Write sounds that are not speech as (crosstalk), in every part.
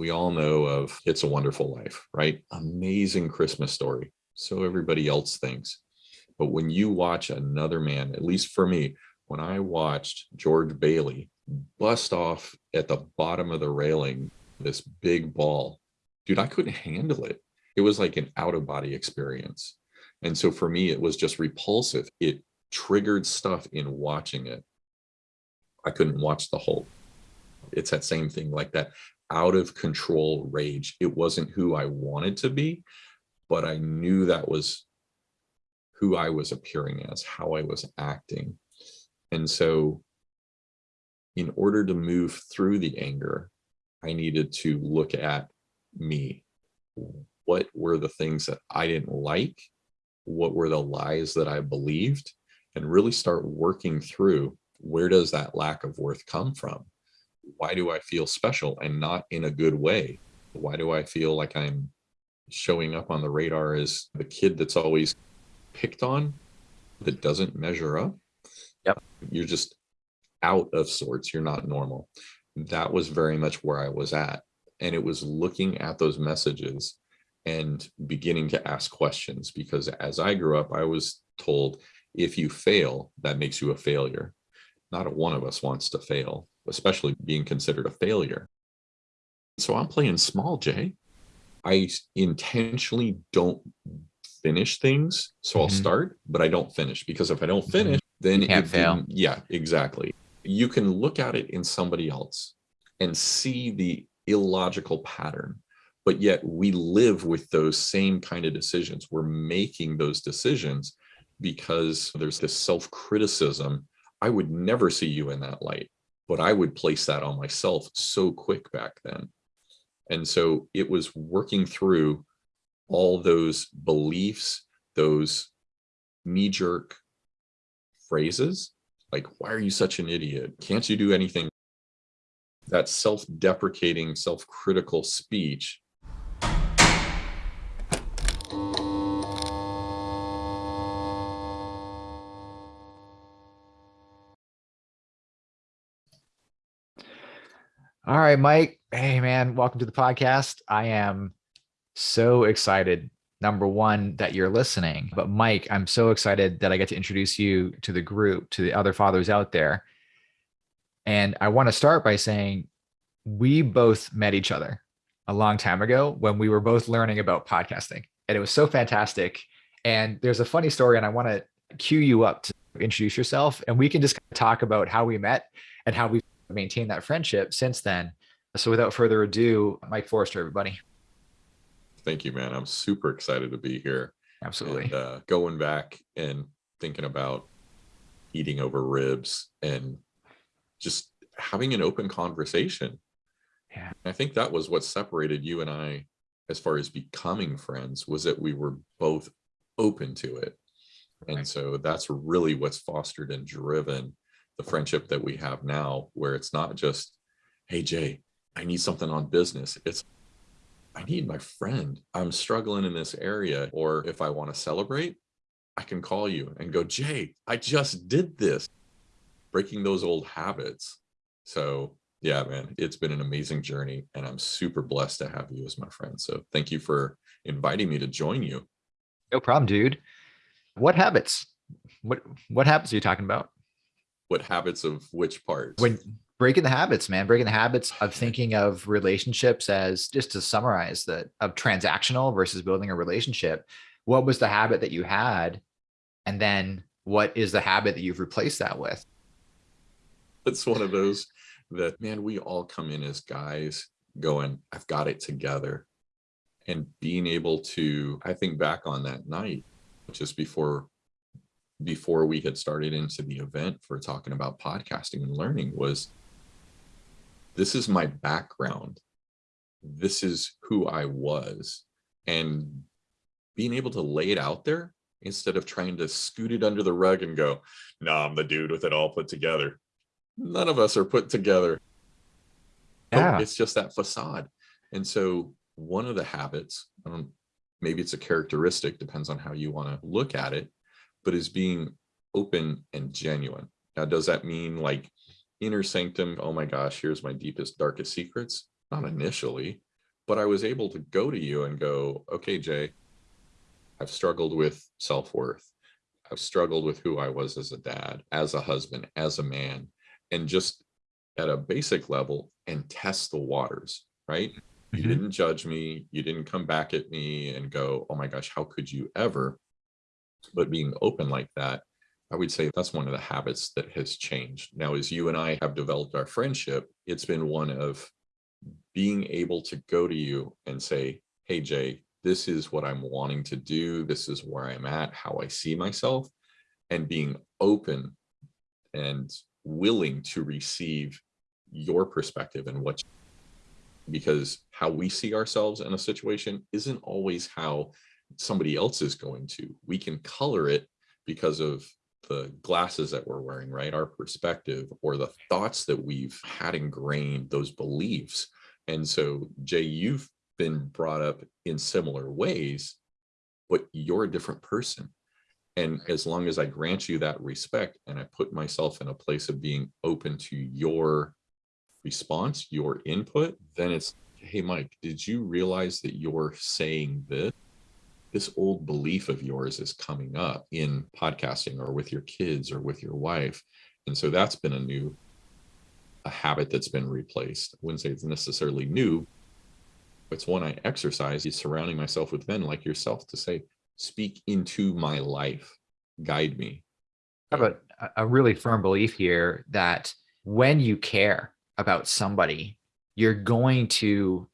We all know of It's a Wonderful Life, right? Amazing Christmas story. So everybody else thinks. But when you watch another man, at least for me, when I watched George Bailey bust off at the bottom of the railing, this big ball, dude, I couldn't handle it. It was like an out of body experience. And so for me, it was just repulsive. It triggered stuff in watching it. I couldn't watch the whole. It's that same thing like that out of control rage. It wasn't who I wanted to be, but I knew that was who I was appearing as, how I was acting. And so in order to move through the anger, I needed to look at me. What were the things that I didn't like? What were the lies that I believed? And really start working through where does that lack of worth come from? Why do I feel special and not in a good way? Why do I feel like I'm showing up on the radar as the kid that's always picked on that doesn't measure up? Yep. You're just out of sorts. You're not normal. That was very much where I was at. And it was looking at those messages and beginning to ask questions because as I grew up, I was told if you fail, that makes you a failure. Not a one of us wants to fail, especially being considered a failure. So I'm playing small, Jay. I intentionally don't finish things. So mm -hmm. I'll mm-hmm. start, but I don't finish because if I don't mm-hmm. finish, then you can't fail. Yeah, exactly. You can look at it in somebody else and see the illogical pattern, but yet we live with those same kind of decisions. We're making those decisions because there's this self-criticism. I would never see you in that light, but I would place that on myself so quick back then. And so it was working through all those beliefs, those knee-jerk phrases, like, why are you such an idiot? Can't you do anything? That self-deprecating, self-critical speech All right, Mike. Hey, man, welcome to the podcast. I am so excited. Number one, that you're listening. But Mike, I'm so excited that I get to introduce you to the group, to the other fathers out there. And I want to start by saying we both met each other a long time ago when we were both learning about podcasting. And it was so fantastic. And there's a funny story, and I want to cue you up to introduce yourself. And we can just talk about how we met and how we maintained that friendship since then. So without further ado, Mike Forrester, everybody. Thank you, man. I'm super excited to be here. Absolutely. And, uh, going back and thinking about eating over ribs and just having an open conversation. Yeah. I think that was what separated you and I as far as becoming friends was that we were both open to it. Right. And so that's really what's fostered and driven the friendship that we have now, where it's not just, hey, Jay, I need something on business. It's, I need my friend. I'm struggling in this area. Or if I want to celebrate, I can call you and go, Jay, I just did this, breaking those old habits. So yeah, man, it's been an amazing journey and I'm super blessed to have you as my friend. So thank you for inviting me to join you. No problem, dude. What habits? What, what habits are you talking about? What habits of which parts? When breaking the habits, man, breaking the habits of thinking of relationships as just to summarize that of transactional versus building a relationship. What was the habit that you had? And then what is the habit that you've replaced that with? It's one of those that, man, we all come in as guys going, I've got it together. And being able to, I think back on that night, just before before we had started into the event for talking about podcasting and learning was this is my background. This is who I was. And being able to lay it out there instead of trying to scoot it under the rug and go, no, nah, I'm the dude with it all put together. None of us are put together. Yeah. It's just that facade. And so one of the habits, um, maybe it's a characteristic, depends on how you want to look at it, but is being open and genuine. Now, does that mean like inner sanctum? Oh my gosh, here's my deepest, darkest secrets. Not initially. but I was able to go to you and go, okay, Jay, I've struggled with self-worth. I've struggled with who I was as a dad, as a husband, as a man, and just at a basic level and test the waters, right? You Mhm. didn't judge me. You didn't come back at me and go, oh my gosh, how could you ever? But being open like that, I would say that's one of the habits that has changed. Now, as you and I have developed our friendship, it's been one of being able to go to you and say, hey, Jay, this is what I'm wanting to do. This is where I'm at, how I see myself, and being open and willing to receive your perspective and what because how we see ourselves in a situation isn't always how somebody else is going to. We can color it because of the glasses that we're wearing, right? Our perspective or the thoughts that we've had ingrained, those beliefs. And so, Jay, you've been brought up in similar ways, but you're a different person. And as long as I grant you that respect and I put myself in a place of being open to your response, your input, then it's, hey, Mike, did you realize that you're saying this? This old belief of yours is coming up in podcasting or with your kids or with your wife. And so that's been a new a habit that's been replaced. I wouldn't say it's necessarily new. But it's one I exercise is surrounding myself with men like yourself to say, speak into my life, guide me. I have a, a really firm belief here that when you care about somebody, you're going to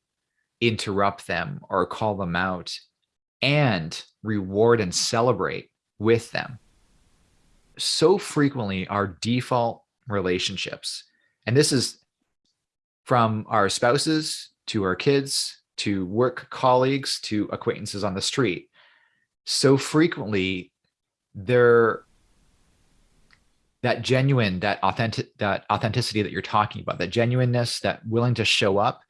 interrupt them or call them out and reward and celebrate with them. So frequently, our default relationships, and this is from our spouses to our kids to work colleagues to acquaintances on the street, so frequently they're that genuine that authentic that authenticity that you're talking about that genuineness that willing to show up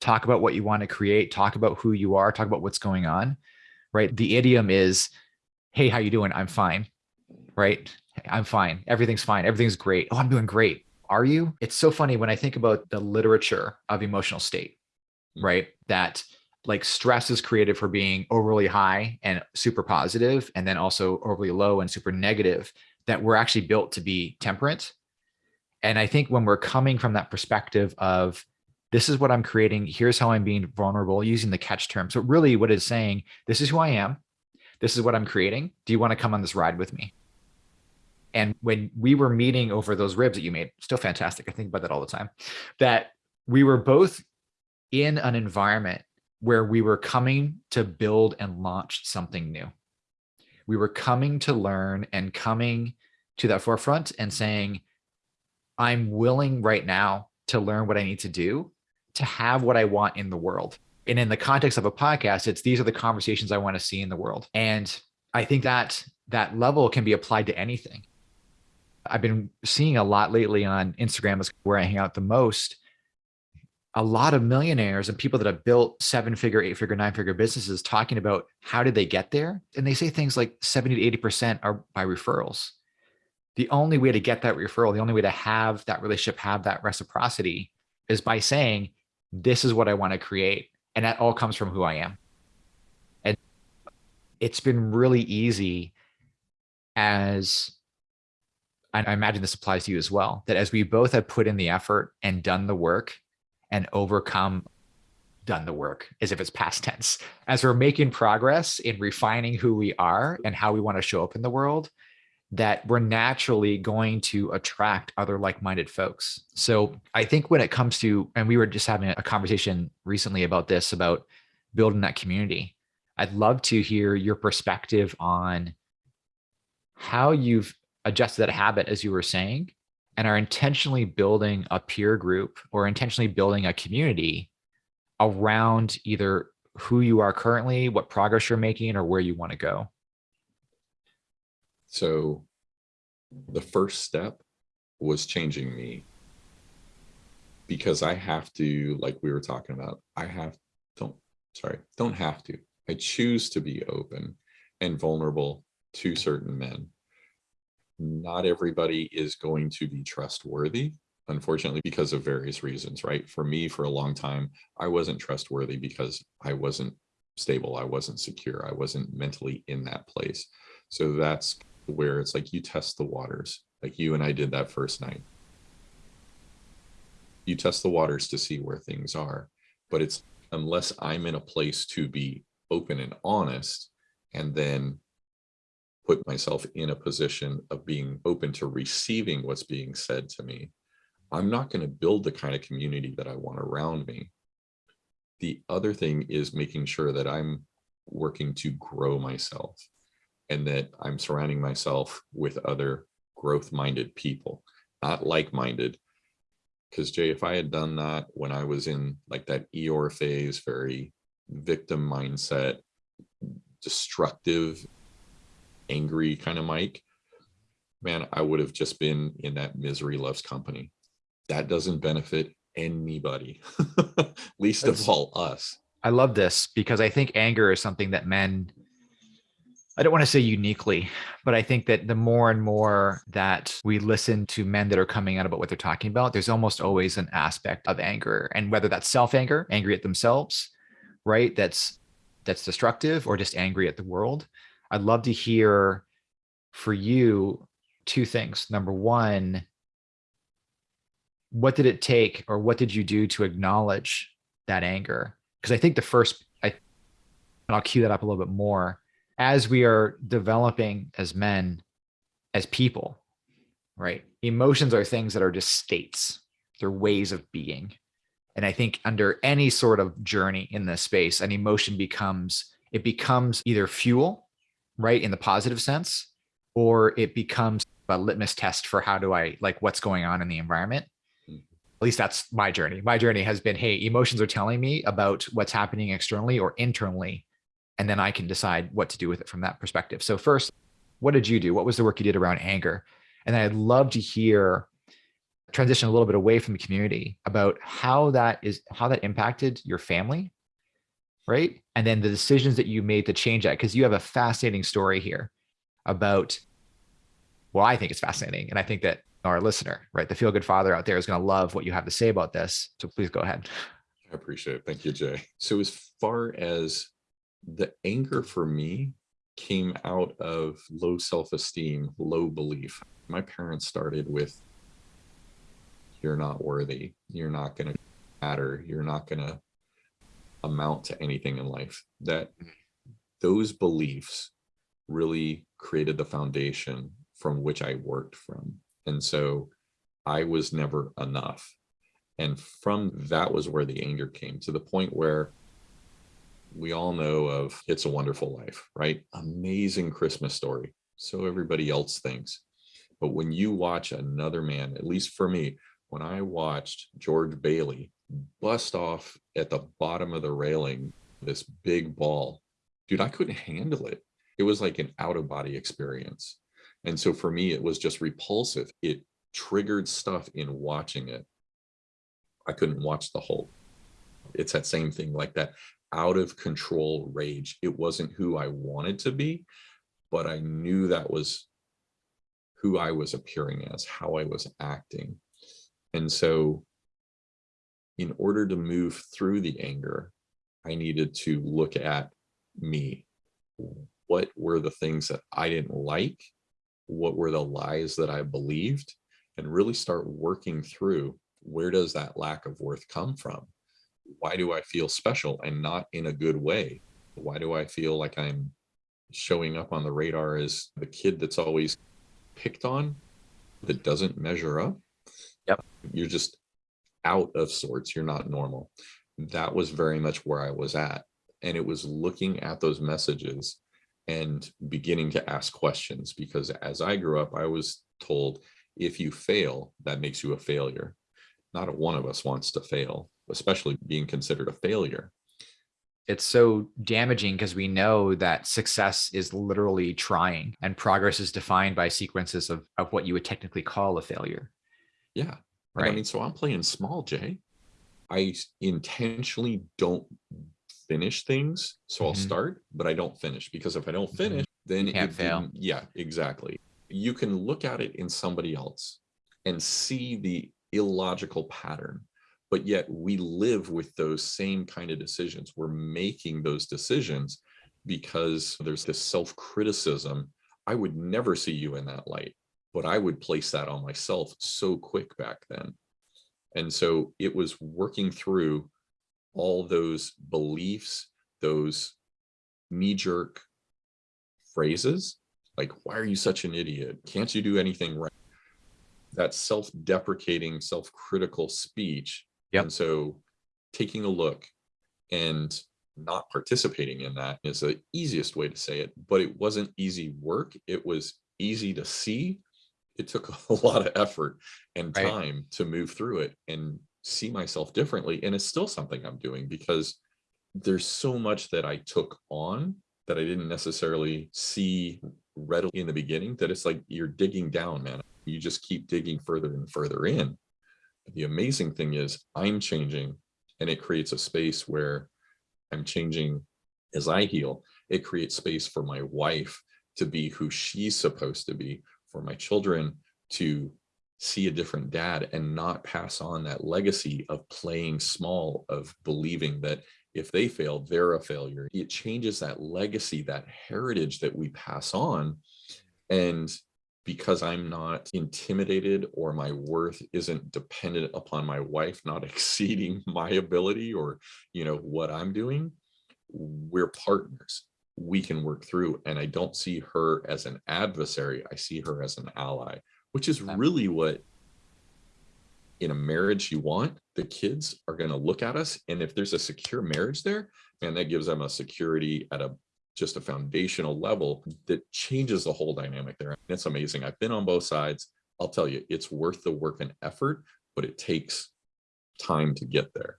talk about what you want to create talk about who you are talk about what's going on right? The idiom is hey how you doing? I'm fine right? I'm fine. Everything's fine. Everything's great. Oh i'm doing great. Are you? It's so funny when i think about the literature of emotional state right? That like stress is created for being overly high and super positive and then also overly low and super negative that we're actually built to be temperate. And I think when we're coming from that perspective of this is what I'm creating, here's how I'm being vulnerable using the catch term. So really what it's saying, this is who I am. This is what I'm creating. Do you want to come on this ride with me? And when we were meeting over those ribs that you made, still fantastic. I think about that all the time, that we were both in an environment where we were coming to build and launch something new we were coming to learn and coming to that forefront and saying, I'm willing right now to learn what I need to do to have what I want in the world. And in the context of a podcast, it's these are the conversations I want to see in the world. And I think that that level can be applied to anything. I've been seeing a lot lately on Instagram is where I hang out the most a lot of millionaires and people that have built seven figure, eight figure, nine figure businesses talking about how did they get there? And they say things like 70 to 80% are by referrals. The only way to get that referral, the only way to have that relationship, have that reciprocity is by saying, this is what I want to create. And that all comes from who I am. And it's been really easy as I imagine this applies to you as well, that as we both have put in the effort and done the work and overcome done the work as if it's past tense as we're making progress in refining who we are and how we want to show up in the world that we're naturally going to attract other like-minded folks so i think when it comes to and we were just having a conversation recently about this about building that community i'd love to hear your perspective on how you've adjusted that habit as you were saying and are intentionally building a peer group or intentionally building a community around either who you are currently, what progress you're making, or where you want to go? So the first step was changing me because I have to, like we were talking about, I have, don't, sorry, don't have to. I choose to be open and vulnerable to certain men not everybody is going to be trustworthy unfortunately, because of various reasons, right? For me, for a long time, I wasn't trustworthy because I wasn't stable. I wasn't secure. I wasn't mentally in that place. So that's where it's like you test the waters, like you and I did that first night. You test the waters to see where things are, but it's unless I'm in a place to be open and honest and then put myself in a position of being open to receiving what's being said to me, I'm not going to build the kind of community that I want around me. The other thing is making sure that I'm working to grow myself and that I'm surrounding myself with other growth minded people, not like minded. Because Jay, if I had done that when I was in like that Eeyore phase, very victim mindset, destructive, angry kind of Mike, man, I would have just been in that misery loves company. That doesn't benefit anybody, (laughs) least That's- of all us. I love this because I think anger is something that men, I don't want to say uniquely, but I think that the more and more that we listen to men that are coming out about what they're talking about, there's almost always an aspect of anger. And whether that's self-anger, angry at themselves, right? That's that's destructive or just angry at the world. I'd love to hear for you two things. Number one, what did it take or what did you do to acknowledge that anger? Because I think the first, I, I'll cue that up a little bit more as we are developing as men, as people, right? Emotions are things that are just states, they're ways of being. And I think under any sort of journey in this space, an emotion becomes, it becomes either fuel, right, in the positive sense, or it becomes a litmus test for how do I like what's going on in the environment. Mhm. At least that's my journey. My journey has been, hey, emotions are telling me about what's happening externally or internally, and then I can decide what to do with it from that perspective. So first, what did you do? What was the work you did around anger? And I'd love to hear transition a little bit away from the community about how that is how that impacted your family right and then the decisions that you made to change that because you have a fascinating story here about well i think it's fascinating and i think that our listener right the feel good father out there is going to love what you have to say about this so please go ahead I appreciate it. Thank you, Jay. So as far as the anger for me came out of low self-esteem, low belief. My parents started with, you're not worthy. You're not going to matter. You're not going to amount to anything in life. That mm. those beliefs really created the foundation from which I worked from. And so I was never enough. And from that was where the anger came to the point where we all know of It's a Wonderful Life, right? Amazing Christmas story. So everybody else thinks. But when you watch another man, at least for me, when I watched George Bailey bust off at the bottom of the railing, this big ball, dude, I couldn't handle it. It was like an out of body experience. And so for me, it was just repulsive. It triggered stuff in watching it. I couldn't watch the whole. It's that same thing like that out of control rage. It wasn't who I wanted to be, but I knew that was who I was appearing as, how I was acting. And so in order to move through the anger, I needed to look at me. What were the things that I didn't like? What were the lies that I believed? And really start working through where does that lack of worth come from? Why do I feel special and not in a good way? Why do I feel like I'm showing up on the radar as the kid that's always picked on that doesn't measure up? Yep. You're just out of sorts. You're not normal. That was very much where I was at. And it was looking at those messages and beginning to ask questions because as I grew up, I was told if you fail, that makes you a failure. Not a one of us wants to fail, especially being considered a failure. it's so damaging because we know that success is literally trying and progress is defined by sequences of, of what you would technically call a failure Yeah. And right I mean, so I'm playing small, Jay. I intentionally don't finish things. So I'll Mhm. start, but I don't finish because if I don't Mhm. finish, then Can't it fail. didn't- Yeah, exactly. You can look at it in somebody else and see the illogical pattern but yet we live with those same kind of decisions. We're making those decisions because there's this self-criticism. I would never see you in that light but i would place that on myself so quick back then. And so it was working through all those beliefs those knee-jerk phrases like why are you such an idiot? Can't you do anything right? That self-deprecating self-critical speech Yep. and so taking a look and not participating in that is the easiest way to say it but it wasn't easy work it was easy to see it took (laughs) a lot of effort and Right. time to move through it and see myself differently and it's still something i'm doing because there's so much that i took on that i didn't necessarily see readily in the beginning that it's like you're digging down man you just keep digging further and further in the amazing thing is i'm changing and it creates a space where i'm changing as i heal. It creates space for my wife to be who she's supposed to be for my children to see a different dad and not pass on that legacy of playing small of believing that if they fail they're a failure. It changes that legacy that heritage that we pass on and because i'm not intimidated or my worth isn't dependent upon my wife not (laughs) exceeding my ability or you know what i'm doing we're partners. We can work through and i don't see her as an adversary i see her as an ally which is really what in a marriage you want. The kids are going to look at us and if there's a secure marriage there and that gives them a security at a just a foundational level that changes the whole dynamic there. And it's amazing. I've been on both sides. I'll tell you it's worth the work and effort but it takes time to get there.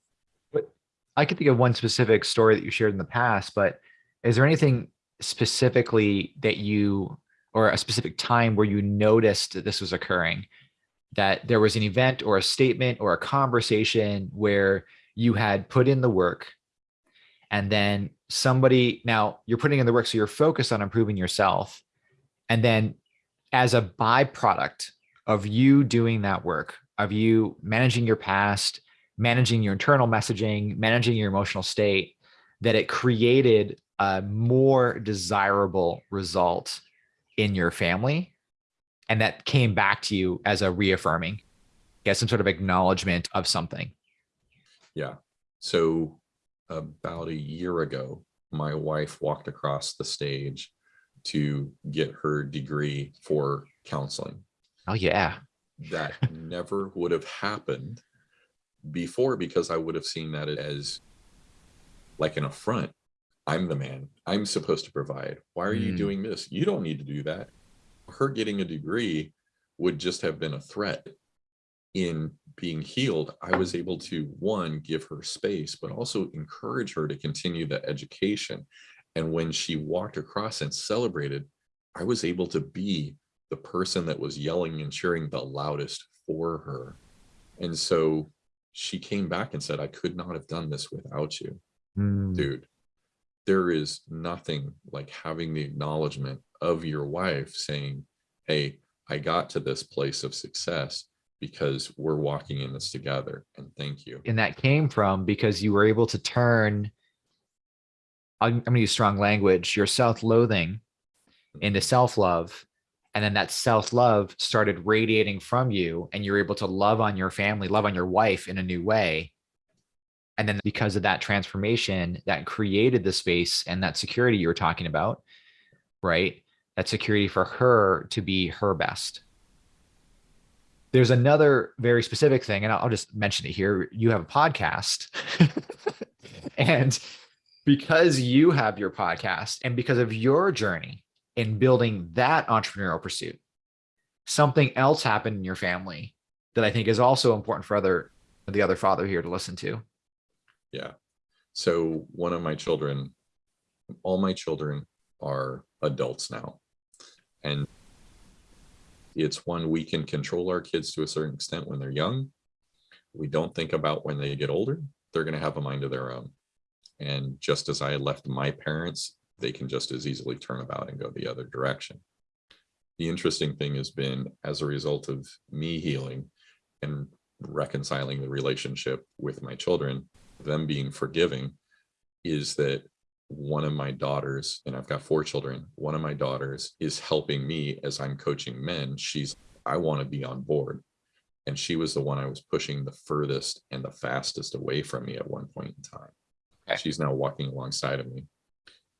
But I could think of one specific story that you shared in the past, but is there anything specifically that you, or a specific time where you noticed that this was occurring? That there was an event or a statement or a conversation where you had put in the work and then somebody, now you're putting in the work, so you're focused on improving yourself. And then as a byproduct of you doing that work, of you managing your past, managing your internal messaging, managing your emotional state, that it created a more desirable result in your family. And that came back to you as a reaffirming, as some sort of acknowledgement of something. Yeah. So about a year ago, my wife walked across the stage to get her degree for counseling. Oh, yeah. That (laughs) never would have happened before because I would have seen that as like an affront. I'm the man. I'm supposed to provide. Why are you Mm. doing this? You don't need to do that. Her getting a degree would just have been a threat in being healed, I was able to one, give her space, but also encourage her to continue the education. And when she walked across and celebrated, I was able to be the person that was yelling and cheering the loudest for her. And so she came back and said, I could not have done this without you, Mm, dude. There is nothing like having the acknowledgement of your wife saying, Hey, I got to this place of success because we're walking in this together and thank you And that came from because you were able to turn, I'm, I'm going to use strong language, your self loathing mm-hmm. into self love. And then that self love started radiating from you, and you're able to love on your family, love on your wife in a new way. And then because of that transformation, that created the space and that security you were talking about, right? That security for her to be her best. There's another very specific thing, and I'll just mention it here. You have a podcast. (laughs) and because you have your podcast and because of your journey in building that entrepreneurial pursuit, something else happened in your family that I think is also important for other the other father here to listen to. yeah so one of my children all my children are adults now and it's one we can control our kids to a certain extent when they're young. We don't think about when they get older. They're going to have a mind of their own. And just as i left my parents they can just as easily turn about and go the other direction. The interesting thing has been as a result of me healing and reconciling the relationship with my children, them being forgiving, is that one of my daughters, and I've got four children, one of my daughters is helping me as I'm coaching men. She's, I want to be on board. And she was the one I was pushing the furthest and the fastest away from me at one point in time. Okay. She's now walking alongside of me.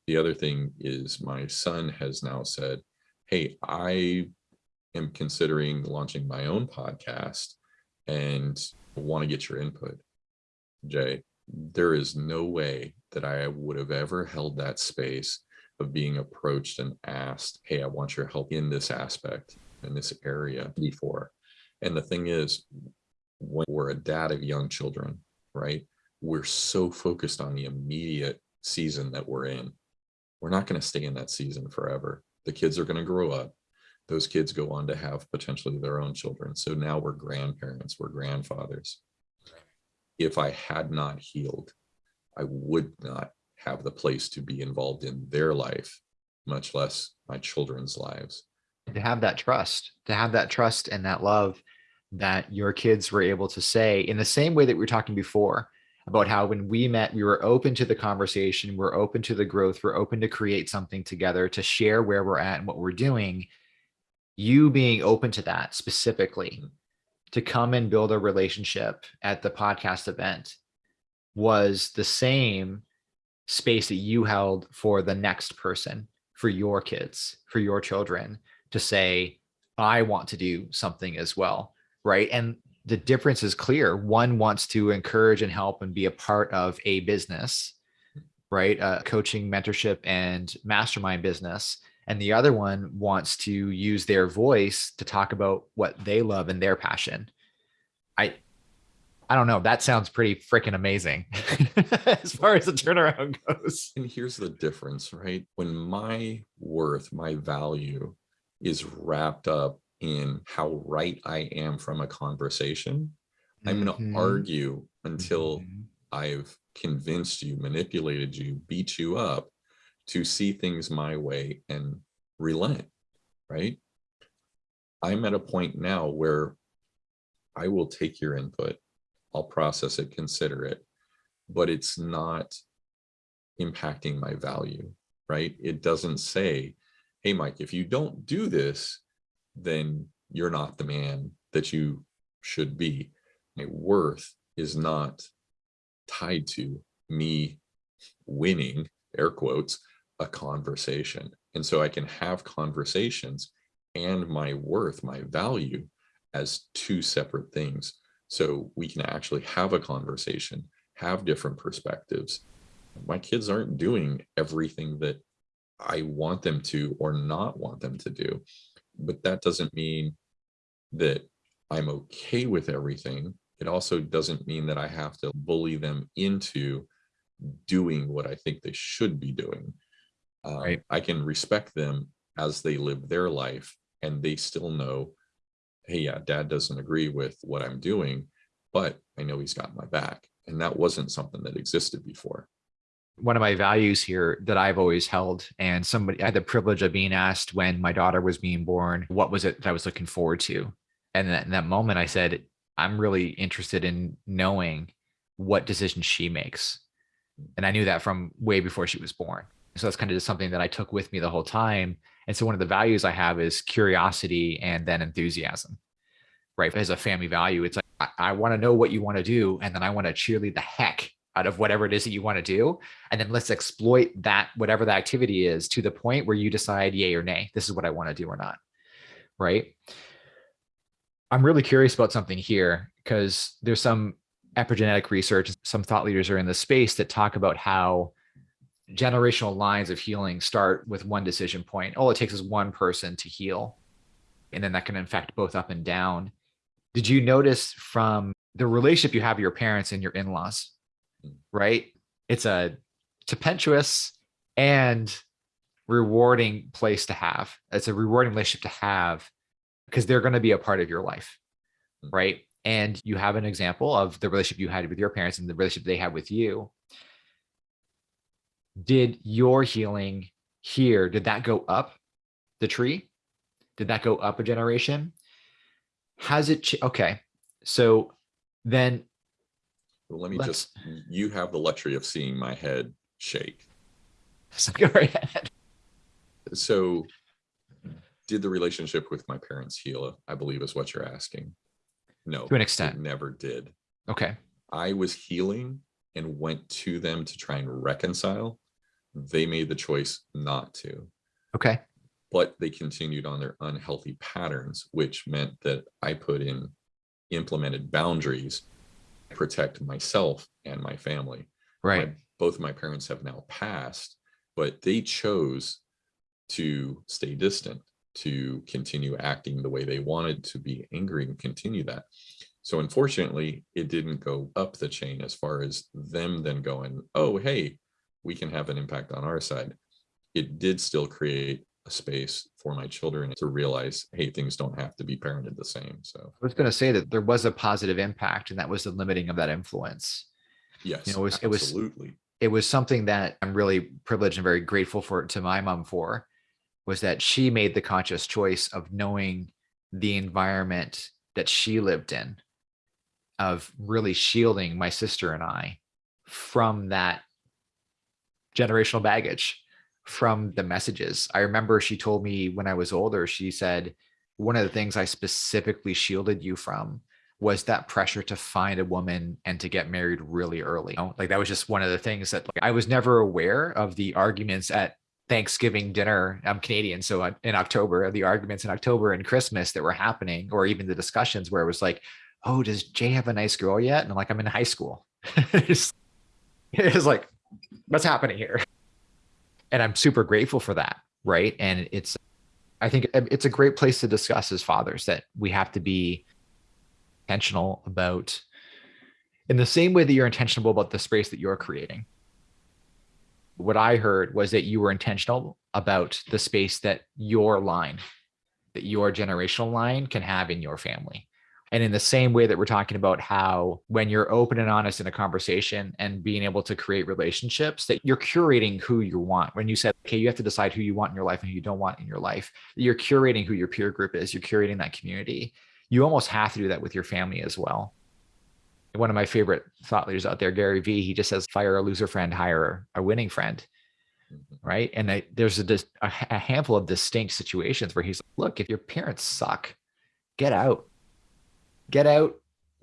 The other thing is my son has now said, Hey, I am considering launching my own podcast and want to get your input. Jay, there is no way that I would have ever held that space of being approached and asked, Hey, I want your help in this aspect, in this area before. And the thing is, when we're a dad of young children, right? We're so focused on the immediate season that we're in. We're not going to stay in that season forever. The kids are going to grow up. Those kids go on to have potentially their own children. So now we're grandparents, we're grandfathers. If I had not healed, I would not have the place to be involved in their life, much less my children's lives. to have that trust, to have that trust and that love that your kids were able to say in the same way that we were talking before about how when we met, we were open to the conversation, we're open to the growth, we're open to create something together, to share where we're at and what we're doing. You being open to that specifically, mm-hmm. To come and build a relationship at the podcast event was the same space that you held for the next person, for your kids, for your children to say, I want to do something as well. Right. And the difference is clear. One wants to encourage and help and be a part of a business, right? A coaching, mentorship, and mastermind business. And the other one wants to use their voice to talk about what they love and their passion. I I don't know. That sounds pretty freaking amazing (laughs) as far as the turnaround goes. And here's the difference, right? When my worth, my value is wrapped up in how right I am from a conversation, I'm going to Mhm. argue until Mhm. I've convinced you, manipulated you, beat you up to see things my way and relent, right? I'm at a point now where I will take your input, I'll process it, consider it, but it's not impacting my value, right? It doesn't say, hey, Mike, if you don't do this, then you're not the man that you should be. My worth is not tied to me winning, air quotes, a conversation. And so I can have conversations and my worth, my value as two separate things. So we can actually have a conversation, have different perspectives. My kids aren't doing everything that I want them to or not want them to do. But that doesn't mean that I'm okay with everything. It also doesn't mean that I have to bully them into doing what I think they should be doing. Um, Right. I can respect them as they live their life and they still know, hey, yeah, dad doesn't agree with what I'm doing, but I know he's got my back. And that wasn't something that existed before. one of my values here that I've always held, and somebody I had the privilege of being asked when my daughter was being born, what was it that I was looking forward to? And in that moment, I said, I'm really interested in knowing what decision she makes. And I knew that from way before she was born. So that's kind of just something that I took with me the whole time. And so one of the values I have is curiosity and then enthusiasm, right? As a family value, it's like, I, I want to know what you want to do. And then I want to cheerlead the heck out of whatever it is that you want to do. And then let's exploit that, whatever the activity is to the point where you decide yay or nay, this is what I want to do or not. Right. I'm really curious about something here because there's some epigenetic research, some thought leaders are in the space that talk about how generational lines of healing start with one decision point. All it takes is one person to heal. And then that can infect both up and down. Did you notice from the relationship you have with your parents and your in-laws, right? It's a tempestuous and rewarding place to have. It's a rewarding relationship to have because they're going to be a part of your life, hmm. right? And you have an example of the relationship you had with your parents and the relationship they had with you. Did your healing here, did that go up the tree? Did that go up a generation? Has it, okay. So then Well, let me just, you have the luxury of seeing my head shake. (laughs) so go right ahead. So did the relationship with my parents heal? I believe is what you're asking. No. To an extent. Never did. Okay. I was healing and went to them to try and reconcile. They made the choice not to, Okay. but they continued on their unhealthy patterns, which meant that I put in implemented boundaries to protect myself and my family. Right. my, both my parents have now passed, but they chose to stay distant, to continue acting the way they wanted to be angry and continue that. So unfortunately, it didn't go up the chain as far as them then going, oh, hey, we can have an impact on our side. It did still create a space for my children to realize, hey, things don't have to be parented the same. So I was going to say that there was a positive impact, and that was the limiting of that influence. yes, it was- it was- absolutely. It was something that I'm really privileged and very grateful for to my mom for, was that she made the conscious choice of knowing the environment that she lived in, of really shielding my sister and I from that generational baggage, from the messages. I remember she told me when I was older, she said, one of the things I specifically shielded you from was that pressure to find a woman and to get married really early. You know, Like that was just one of the things that like, I was never aware of the arguments at Thanksgiving dinner. I'm Canadian, so in October, the arguments in October and Christmas that were happening, or even the discussions where it was like, "Oh, does Jay have a nice girl yet?" And I'm like, "I'm in high school." (laughs) it's, it's like, what's happening here? And I'm super grateful for that, right? And it's, I think um, it's a great place to discuss as fathers that we have to be intentional about in the same way that you're intentional about the space that you're creating. What I heard was that you were intentional about the space that your line, that your generational line can have in your family. And in the same way that we're talking about how when you're open and honest in a conversation and being able to create relationships, that you're curating who you want. When you said, okay, you have to decide who you want in your life and who you don't want in your life, you're curating who your peer group is, you're curating that community you almost have to do that with your family as well. One of my favorite thought leaders out there, Gary Vee, he just says, fire a loser friend, hire a winning friend. Mhm. Right. And I, there's a, dis- a, h- a handful of distinct situations where he's like, look, if your parents suck, get out, get out,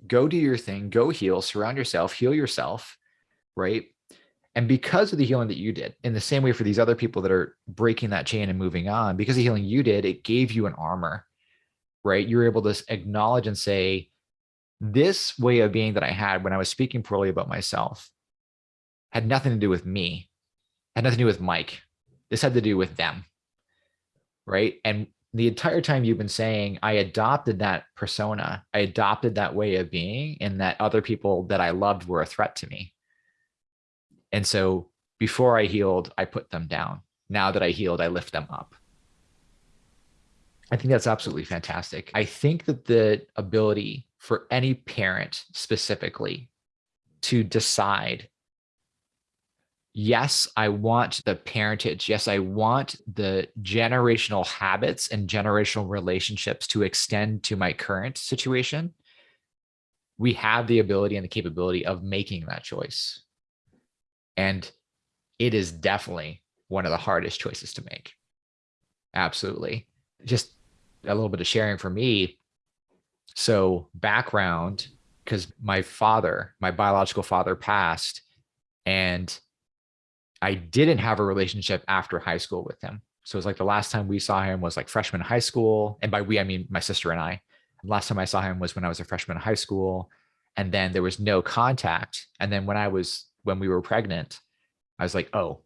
go do your thing, go heal, surround yourself, heal yourself. Right. And because of the healing that you did, in the same way for these other people that are breaking that chain and moving on, because of the healing you did, it gave you an armor right? You're able to acknowledge and say, this way of being that I had when I was speaking poorly about myself had nothing to do with me, had nothing to do with Mike. This had to do with them, right? And the entire time you've been saying, I adopted that persona, I adopted that way of being, and that other people that I loved were a threat to me. And so before I healed, I put them down. Now that I healed, I lift them up. I think that's absolutely fantastic. I think that the ability for any parent specifically to decide, yes, I want the parentage. Yes, I want the generational habits and generational relationships to extend to my current situation. We have the ability and the capability of making that choice. And it is definitely one of the hardest choices to make. Absolutely just a little bit of sharing for me. So, background because my father, my biological father, passed, and I didn't have a relationship after high school with him. So, it was like the last time we saw him was like freshman high school. And by we, I mean my sister and I. Last time I saw him was when I was a freshman in high school. And then there was no contact. And then when I was, when we were pregnant, I was like, oh,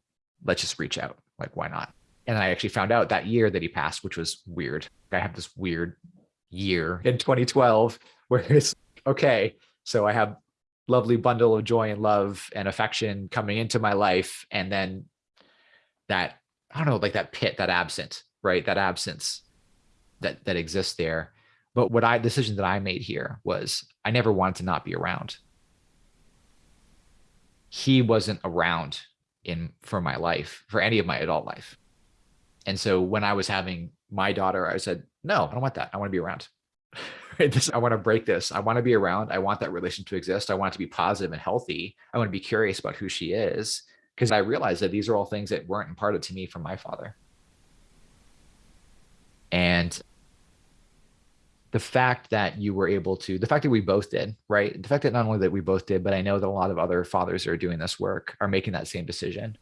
let's just reach out. Like, why not? and I actually found out that year that he passed, which was weird. I have this weird year in 2012 where it's okay. So I have lovely bundle of joy and love and affection coming into my life, and then that I don't know, like that pit, that absent, right? That absence that that exists there. But what I decision that I made here was I never wanted to not be around. He wasn't around in for my life, for any of my adult life. And so when I was having my daughter, I said, no, I don't want that. I want to be around. (laughs) (laughs) This, I want to break this. I want to be around. I want that relationship to exist. I want it to be positive and healthy. I want to be curious about who she is because I realized that these are all things that weren't imparted to me from my father. And the fact that you were able to, the fact that we both did, right? The fact that not only that we both did, but I know that a lot of other fathers are doing this work are making that same decision.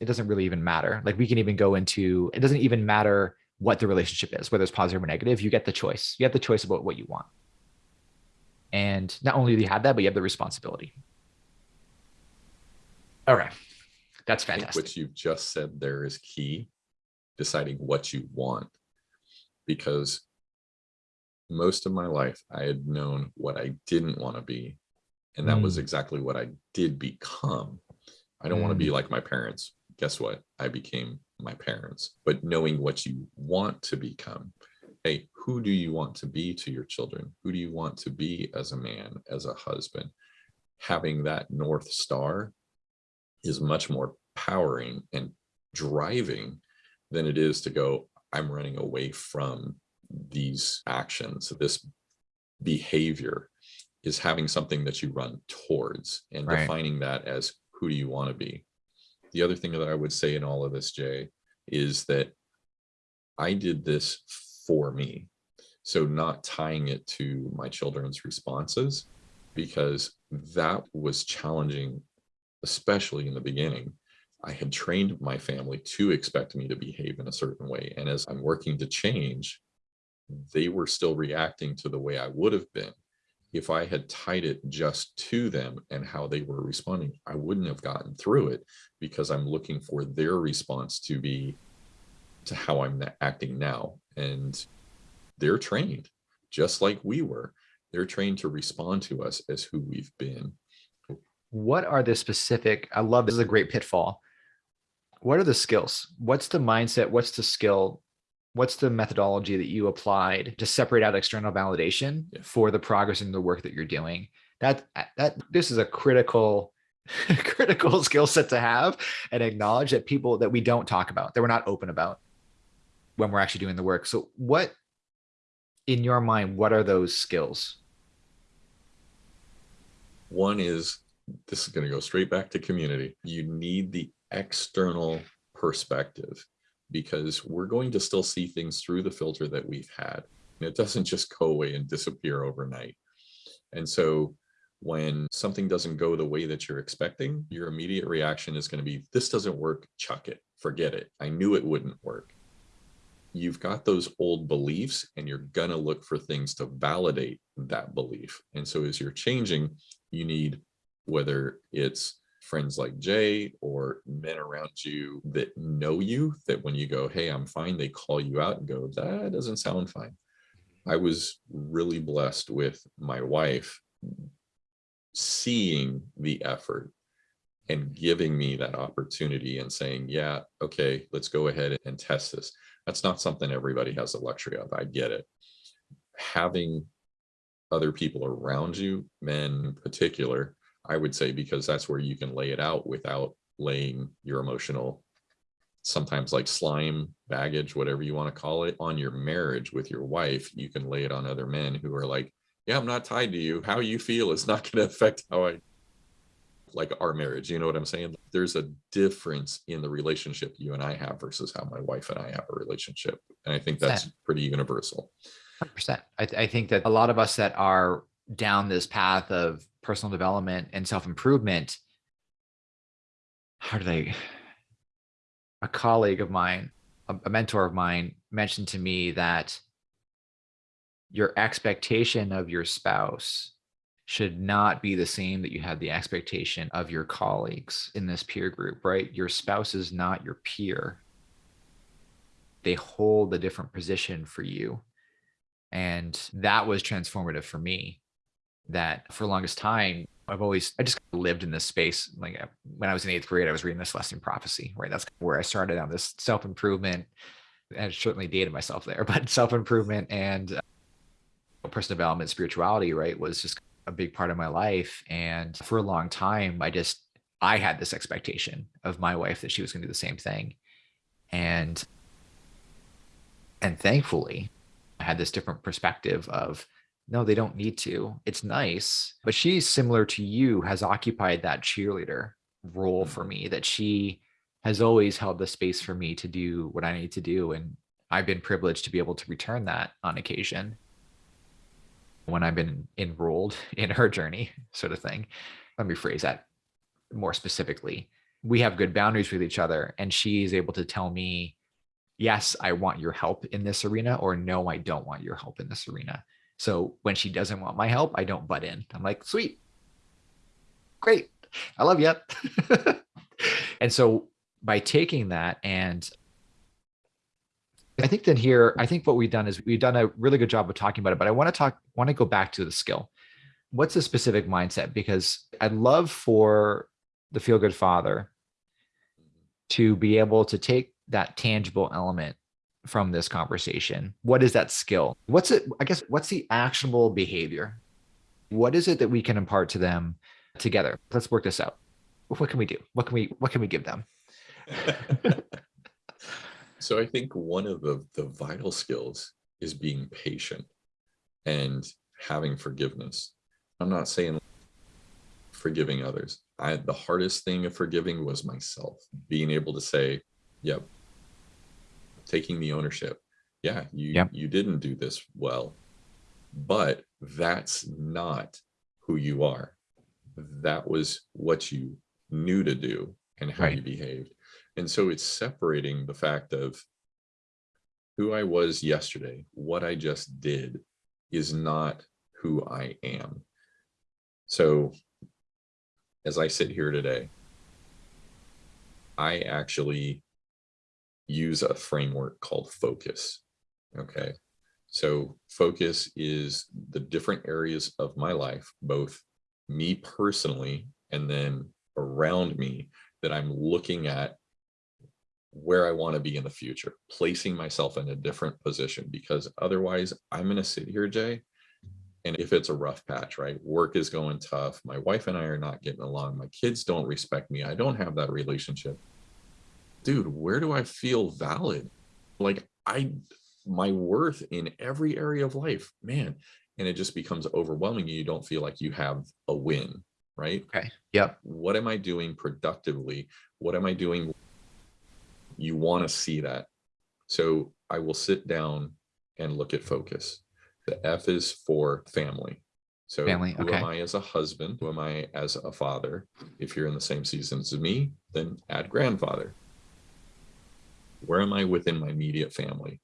It doesn't really even matter. Like we can even go into, it doesn't even matter what the relationship is, whether it's positive or negative, you get the choice. You have the choice about what you want. And not only do you have that, but you have the responsibility. Okay. That's fantastic. What you've just said there is key, deciding what you want. Because most of my life, I had known what I didn't want to be. And that mm. was exactly what I did become. I don't mm. want to be like my parents. Guess what? I became my parents, but knowing what you want to become. Hey, who do you want to be to your children? Who do you want to be as a man, as a husband? Having that North Star is much more powering and driving than it is to go, I'm running away from these actions, this behavior is having something that you run towards and right. defining that as who do you want to be. The other thing that I would say in all of this, Jay, is that I did this for me. So not tying it to my children's responses, because that was challenging, especially in the beginning. I had trained my family to expect me to behave in a certain way. And as I'm working to change, they were still reacting to the way I would have been. If I had tied it just to them and how they were responding, I wouldn't have gotten through it because I'm looking for their response to be to how I'm acting now. And they're trained just like we were. They're trained to respond to us as who we've been. What are the specific, I love this is a great pitfall. What are the skills? What's the mindset? What's the skill what's the methodology that you applied to separate out external validation yeah. for the progress in the work that you're doing? That uh, that this is a critical (laughs) critical skill set to have and acknowledge that people that we don't talk about that we're not open about when we're actually doing the work. So what in your mind what are those skills? One is this is going to go straight back to community. You need the external perspective because we're going to still see things through the filter that we've had. And it doesn't just go away and disappear overnight. And so when something doesn't go the way that you're expecting, your immediate reaction is going to be, this doesn't work, chuck it, forget it. I knew it wouldn't work. You've got those old beliefs and you're going to look for things to validate that belief. And so as you're changing, you need, whether it's friends like Jay or men around you that know you, that when you go, hey, I'm fine, they call you out and go, that doesn't sound fine. I was really blessed with my wife seeing the effort and giving me that opportunity and saying, yeah, okay, let's go ahead and test this. That's not something everybody has the luxury of. I get it. Having other people around you, men in particular, I would say, because that's where you can lay it out without laying your emotional, sometimes like slime, baggage, whatever you want to call it, on your marriage with your wife. You can lay it on other men who are like, yeah, I'm not tied to you. How you feel is not (laughs) going to affect how I like our marriage. You know what I'm saying? There's a difference in the relationship you and I have versus how my wife and I have a relationship. And I think that's pretty universal. 100%. I, th I think that a lot of us that are down this path of personal development and self-improvement, how did I, a colleague of mine, a, a mentor of mine mentioned to me that your expectation of your spouse should not be the same that you had the expectation of your colleagues in this peer group, right? Your spouse is not your peer. They hold a different position for you. And that was transformative for me that for the longest time, I've always, I just lived in this space. Like uh, when I was in eighth grade, I was reading Celestine Prophecy, right? That's where I started on this self-improvement and certainly dated myself there, (laughs) but self-improvement and uh, personal development, spirituality, right, was just a big part of my life. And for a long time, I just, I had this expectation of my wife that she was going to do the same thing. And, and thankfully I had this different perspective of no, they don't need to. It's nice. But she's similar to you, has occupied that cheerleader role for me, that she has always held the space for me to do what I need to do. And I've been privileged to be able to return that on occasion when I've been enrolled (laughs) in her journey, sort of thing. Let me phrase that more specifically. We have good boundaries with each other, and she's able to tell me, yes, I want your help in this arena, or no, I don't want your help in this arena. So when she doesn't want my help, I don't butt in. I'm like, sweet, great, I love you. (laughs) and so by taking that and I think then here, I think what we've done is we've done a really good job of talking about it, but I want to talk, want to go back to the skill. What's a specific mindset? Because I'd love for the feel good father to be able to take that tangible element from this conversation. What is that skill? What's it? I guess, what's the actionable behavior? What is it that we can impart to them together? Let's work this out. What can we do? What can we, what can we give them? (laughs) so I think one of the, the vital skills is being patient and having forgiveness. I'm not saying forgiving others. I the hardest thing of forgiving was myself, being able to say, yep, taking the ownership. Yeah, you you didn't do this well, but that's not who you are. That was what you knew to do and how right. you behaved. And so it's separating the fact of who I was yesterday, what I just did is not who I am. So as I sit here today, I actually use a framework called focus. Okay. So focus is the different areas of my life, both me personally and then around me that I'm looking at where I want to be in the future, placing myself in a different position because otherwise I'm going to sit here, Jay. And if it's a rough patch, right? Work is going tough. My wife and I are not getting along. My kids don't respect me. I don't have that relationship. Dude, where do I feel valid? Like I, my worth in every area of life, man. And it just becomes overwhelming. You don't feel like you have a win, right? Okay. Yep. What am I doing productively? What am I doing you want to see that. So I will sit down and look at focus. The F is for family. So family, who okay. am I as a husband? Who am I as a father? If you're in the same season as me, then add grandfather. Where am I within my immediate family?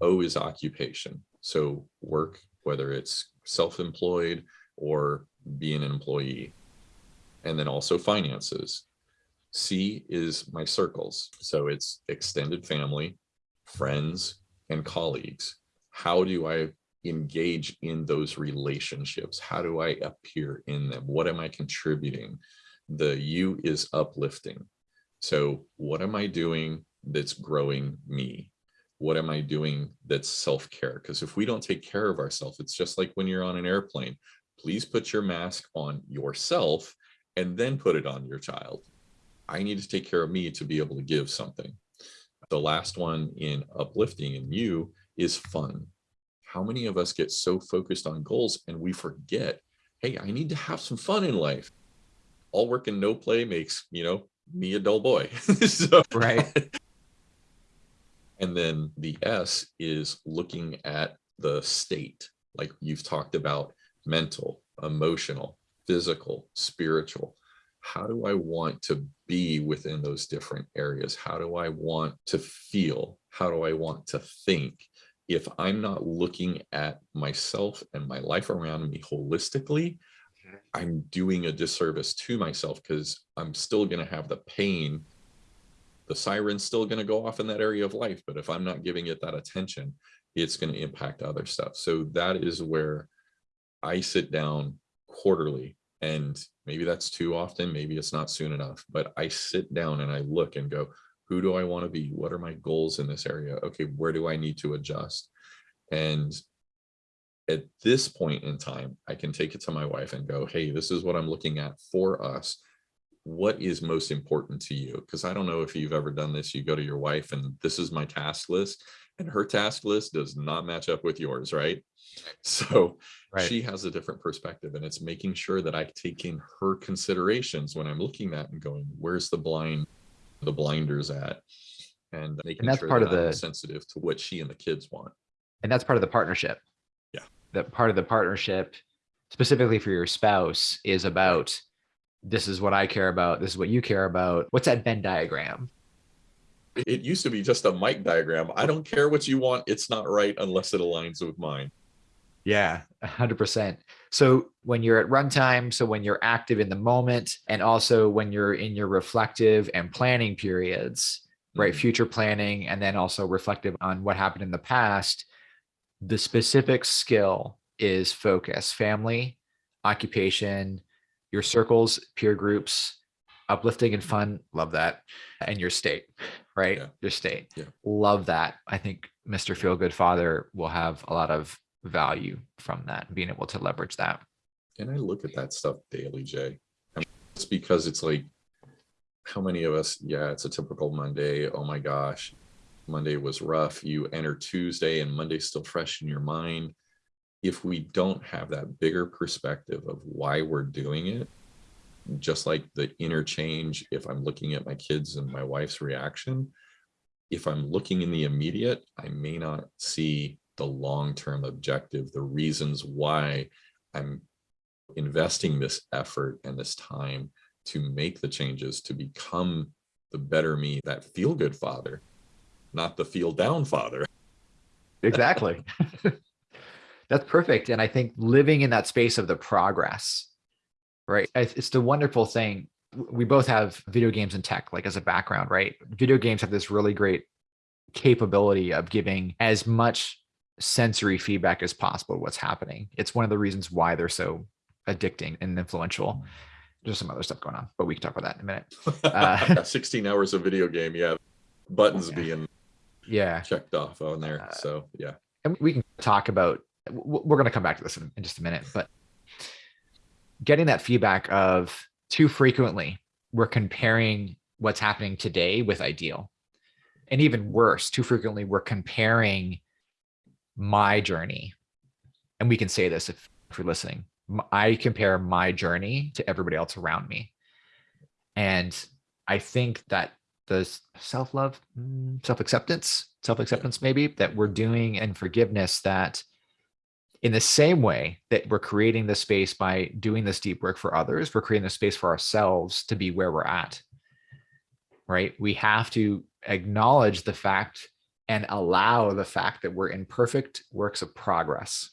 O is occupation. So work, whether it's self-employed or being an employee. And then also finances. C is my circles. So it's extended family, friends, and colleagues. How do I engage in those relationships? How do I appear in them? What am I contributing? The U is uplifting. So what am I doing that's growing me? What am I doing that's self-care? Because if we don't take care of ourselves, it's just like when you're on an airplane, please put your mask on yourself and then put it on your child I need to take care of me to be able to give something. The last one in uplifting and you is fun. How many of us get so focused on goals and we forget, hey, I need to have some fun in life. All work and no play makes, you know, me a dull boy. (laughs) so, right. And then the S is looking at the state, like you've talked about mental, emotional, physical, spiritual how do I want to be within those different areas? How do I want to feel? How do I want to think? If I'm not looking at myself and my life around me holistically. I'm doing a disservice to myself because I'm still going to have the pain. The siren's still going to go off in that area of life. But if I'm not giving it that attention, it's going to impact other stuff. So that is where I sit down quarterly and maybe that's too often maybe it's not soon enough but i sit down and i look and go who do i want to be what are my goals in this area okay where do i need to adjust and at this point in time i can take it to my wife and go hey this is what i'm looking at for us what is most important to you? Because I don't know if you've ever done this. You go to your wife and this is my task list and her task list does not match up with yours, right? (laughs) So Right. she has a different perspective and it's making sure that I take in her considerations when I'm looking at and going, where's the blind, the blinders at? And making that's sure part that of I'm the- sensitive to what she and the kids want. and that's part of the partnership. Yeah. That part of the partnership, specifically for your spouse, is about this is what I care about. This is what you care about. What's that Venn diagram? It used to be just a mic diagram. I don't care what you want. It's not right unless it aligns with mine. Yeah, a hundred percent. So when you're at runtime, so when you're active in the moment, and also when you're in your reflective and planning periods, right? Mhm. Future planning, and then also reflective on what happened in the past. The specific skill is focus, family, occupation, your circles, peer groups, uplifting and mm-hmm. fun. Love that. And your state, right? Yeah. Your state. Yeah. Love that. I think Mr. Feel Good Father will have a lot of value from that, being able to leverage that. And I look at that stuff daily, Jay. It's because it's like, how many of us, yeah, it's a typical Monday. Oh my gosh, Monday was rough. You enter Tuesday and Monday's still fresh in your mind. If we don't have that bigger perspective of why we're doing it, just like the interchange, if I'm looking at my kids and my wife's reaction, if I'm looking in the immediate, I may not see the long-term objective, the reasons why I'm investing this effort and this time to make the changes to become the better me, that feel good father, not the feel down father. Exactly. (laughs) That's perfect. And I think living in that space of the progress, right? It's the wonderful thing. We both have video games and tech, like as a background, right? Video games have this really great capability of giving as much sensory feedback as possible to what's happening. It's one of the reasons why they're so addicting and influential. There's some other stuff going on, but we can talk about that in a minute. (laughs) Uh, 16 hours of video game, yeah. Buttons Yeah. being Yeah. checked off on there. Uh, So yeah. and we can talk about we're going to come back to this in, in just a minute but getting that feedback of too frequently we're comparing what's happening today with ideal. And even worse too frequently we're comparing my journey. And we can say this if, if you're listening I compare my journey to everybody else around me. And i think that the self-love mm, self-acceptance self-acceptance maybe that we're doing and forgiveness that in the same way that we're creating the space by doing this deep work for others we're creating the space for ourselves to be where we're at right we have to acknowledge the fact and allow the fact that we're imperfect works of progress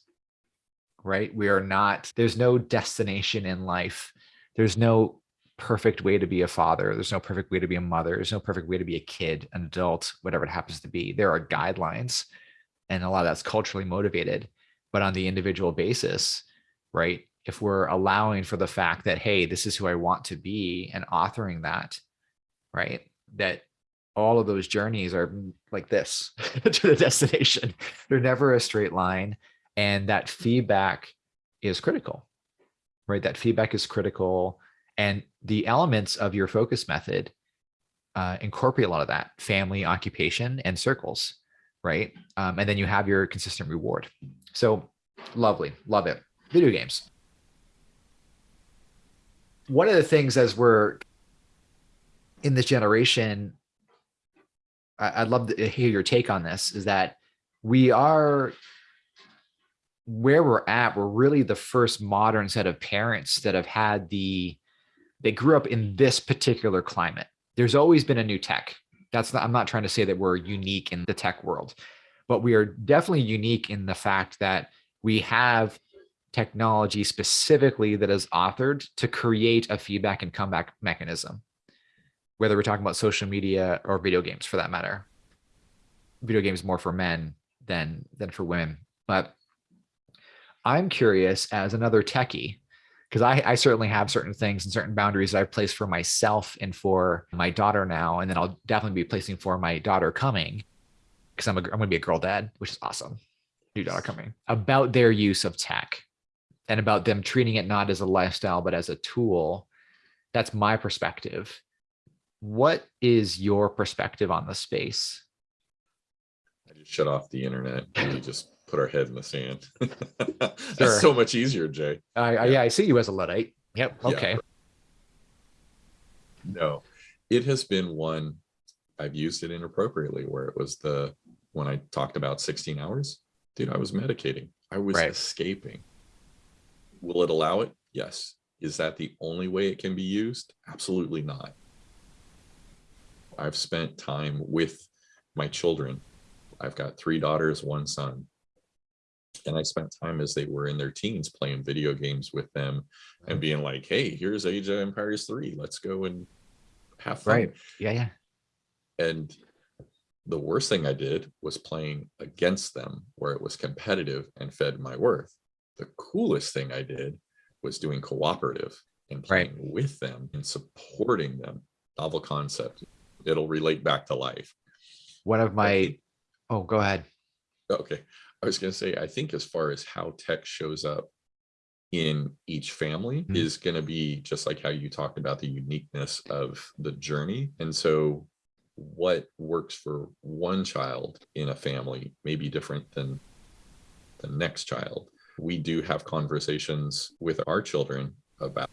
right we are not there's no destination in life there's no perfect way to be a father. There's no perfect way to be a mother. There's no perfect way to be a kid, an adult, whatever it happens to be. There are guidelines, and a lot of that's culturally motivated. But on the individual basis, right? If we're allowing for the fact that, hey, this is who I want to be and authoring that, right? That all of those journeys are like this (laughs) to the destination. They're never a straight line. And that feedback is critical, right? That feedback is critical and the elements of your focus method uh, incorporate a lot of that family occupation and circles right um, and then you have your consistent reward so lovely love it video games one of the things as we're in this generation i'd love to hear your take on this is that we are where we're at we're really the first modern set of parents that have had the they grew up in this particular climate. There's always been a new tech. That's not, I'm not trying to say that we're unique in the tech world, but we are definitely unique in the fact that we have technology specifically that is authored to create a feedback and comeback mechanism, whether we're talking about social media or video games for that matter. Video games more for men than than for women. But I'm curious as another techie, because I, I certainly have certain things and certain boundaries that I've placed for myself and for my daughter now, and then I'll definitely be placing for my daughter coming, because I'm a, I'm going to be a girl dad, which is awesome. New daughter coming about their use of tech, and about them treating it not as a lifestyle but as a tool that's my perspective. What is your perspective on the space? I just shut off the internet. and We just put our head in the sand. (laughs) That's Sure. so much easier, Jay. I, I, Yeah. yeah, I see you as a Luddite. Yep. Yeah. Okay. No, it has been one I've used it inappropriately where it was the when I talked about 16 hours, dude, I was medicating. I was Right. escaping. Will it allow it? Yes. Is that the only way it can be used? Absolutely not. I've spent time with my children. I've got three daughters, one son. And I spent time as they were in their teens playing video games with them and being like, hey, here's Age of Empires 3. Let's go and have fun. Right. Yeah. Yeah. And the worst thing I did was playing against them where it was competitive and fed my worth. The coolest thing I did was doing cooperative and Right. playing with them and supporting them. Novel concept. It'll relate back to life. One of my, oh, go ahead. Okay. I was going to say, I think as far as how tech shows up in each family Mhm. is going to be just like how you talked about the uniqueness of the journey. And so what works for one child in a family may be different than the next child. We do have conversations with our children about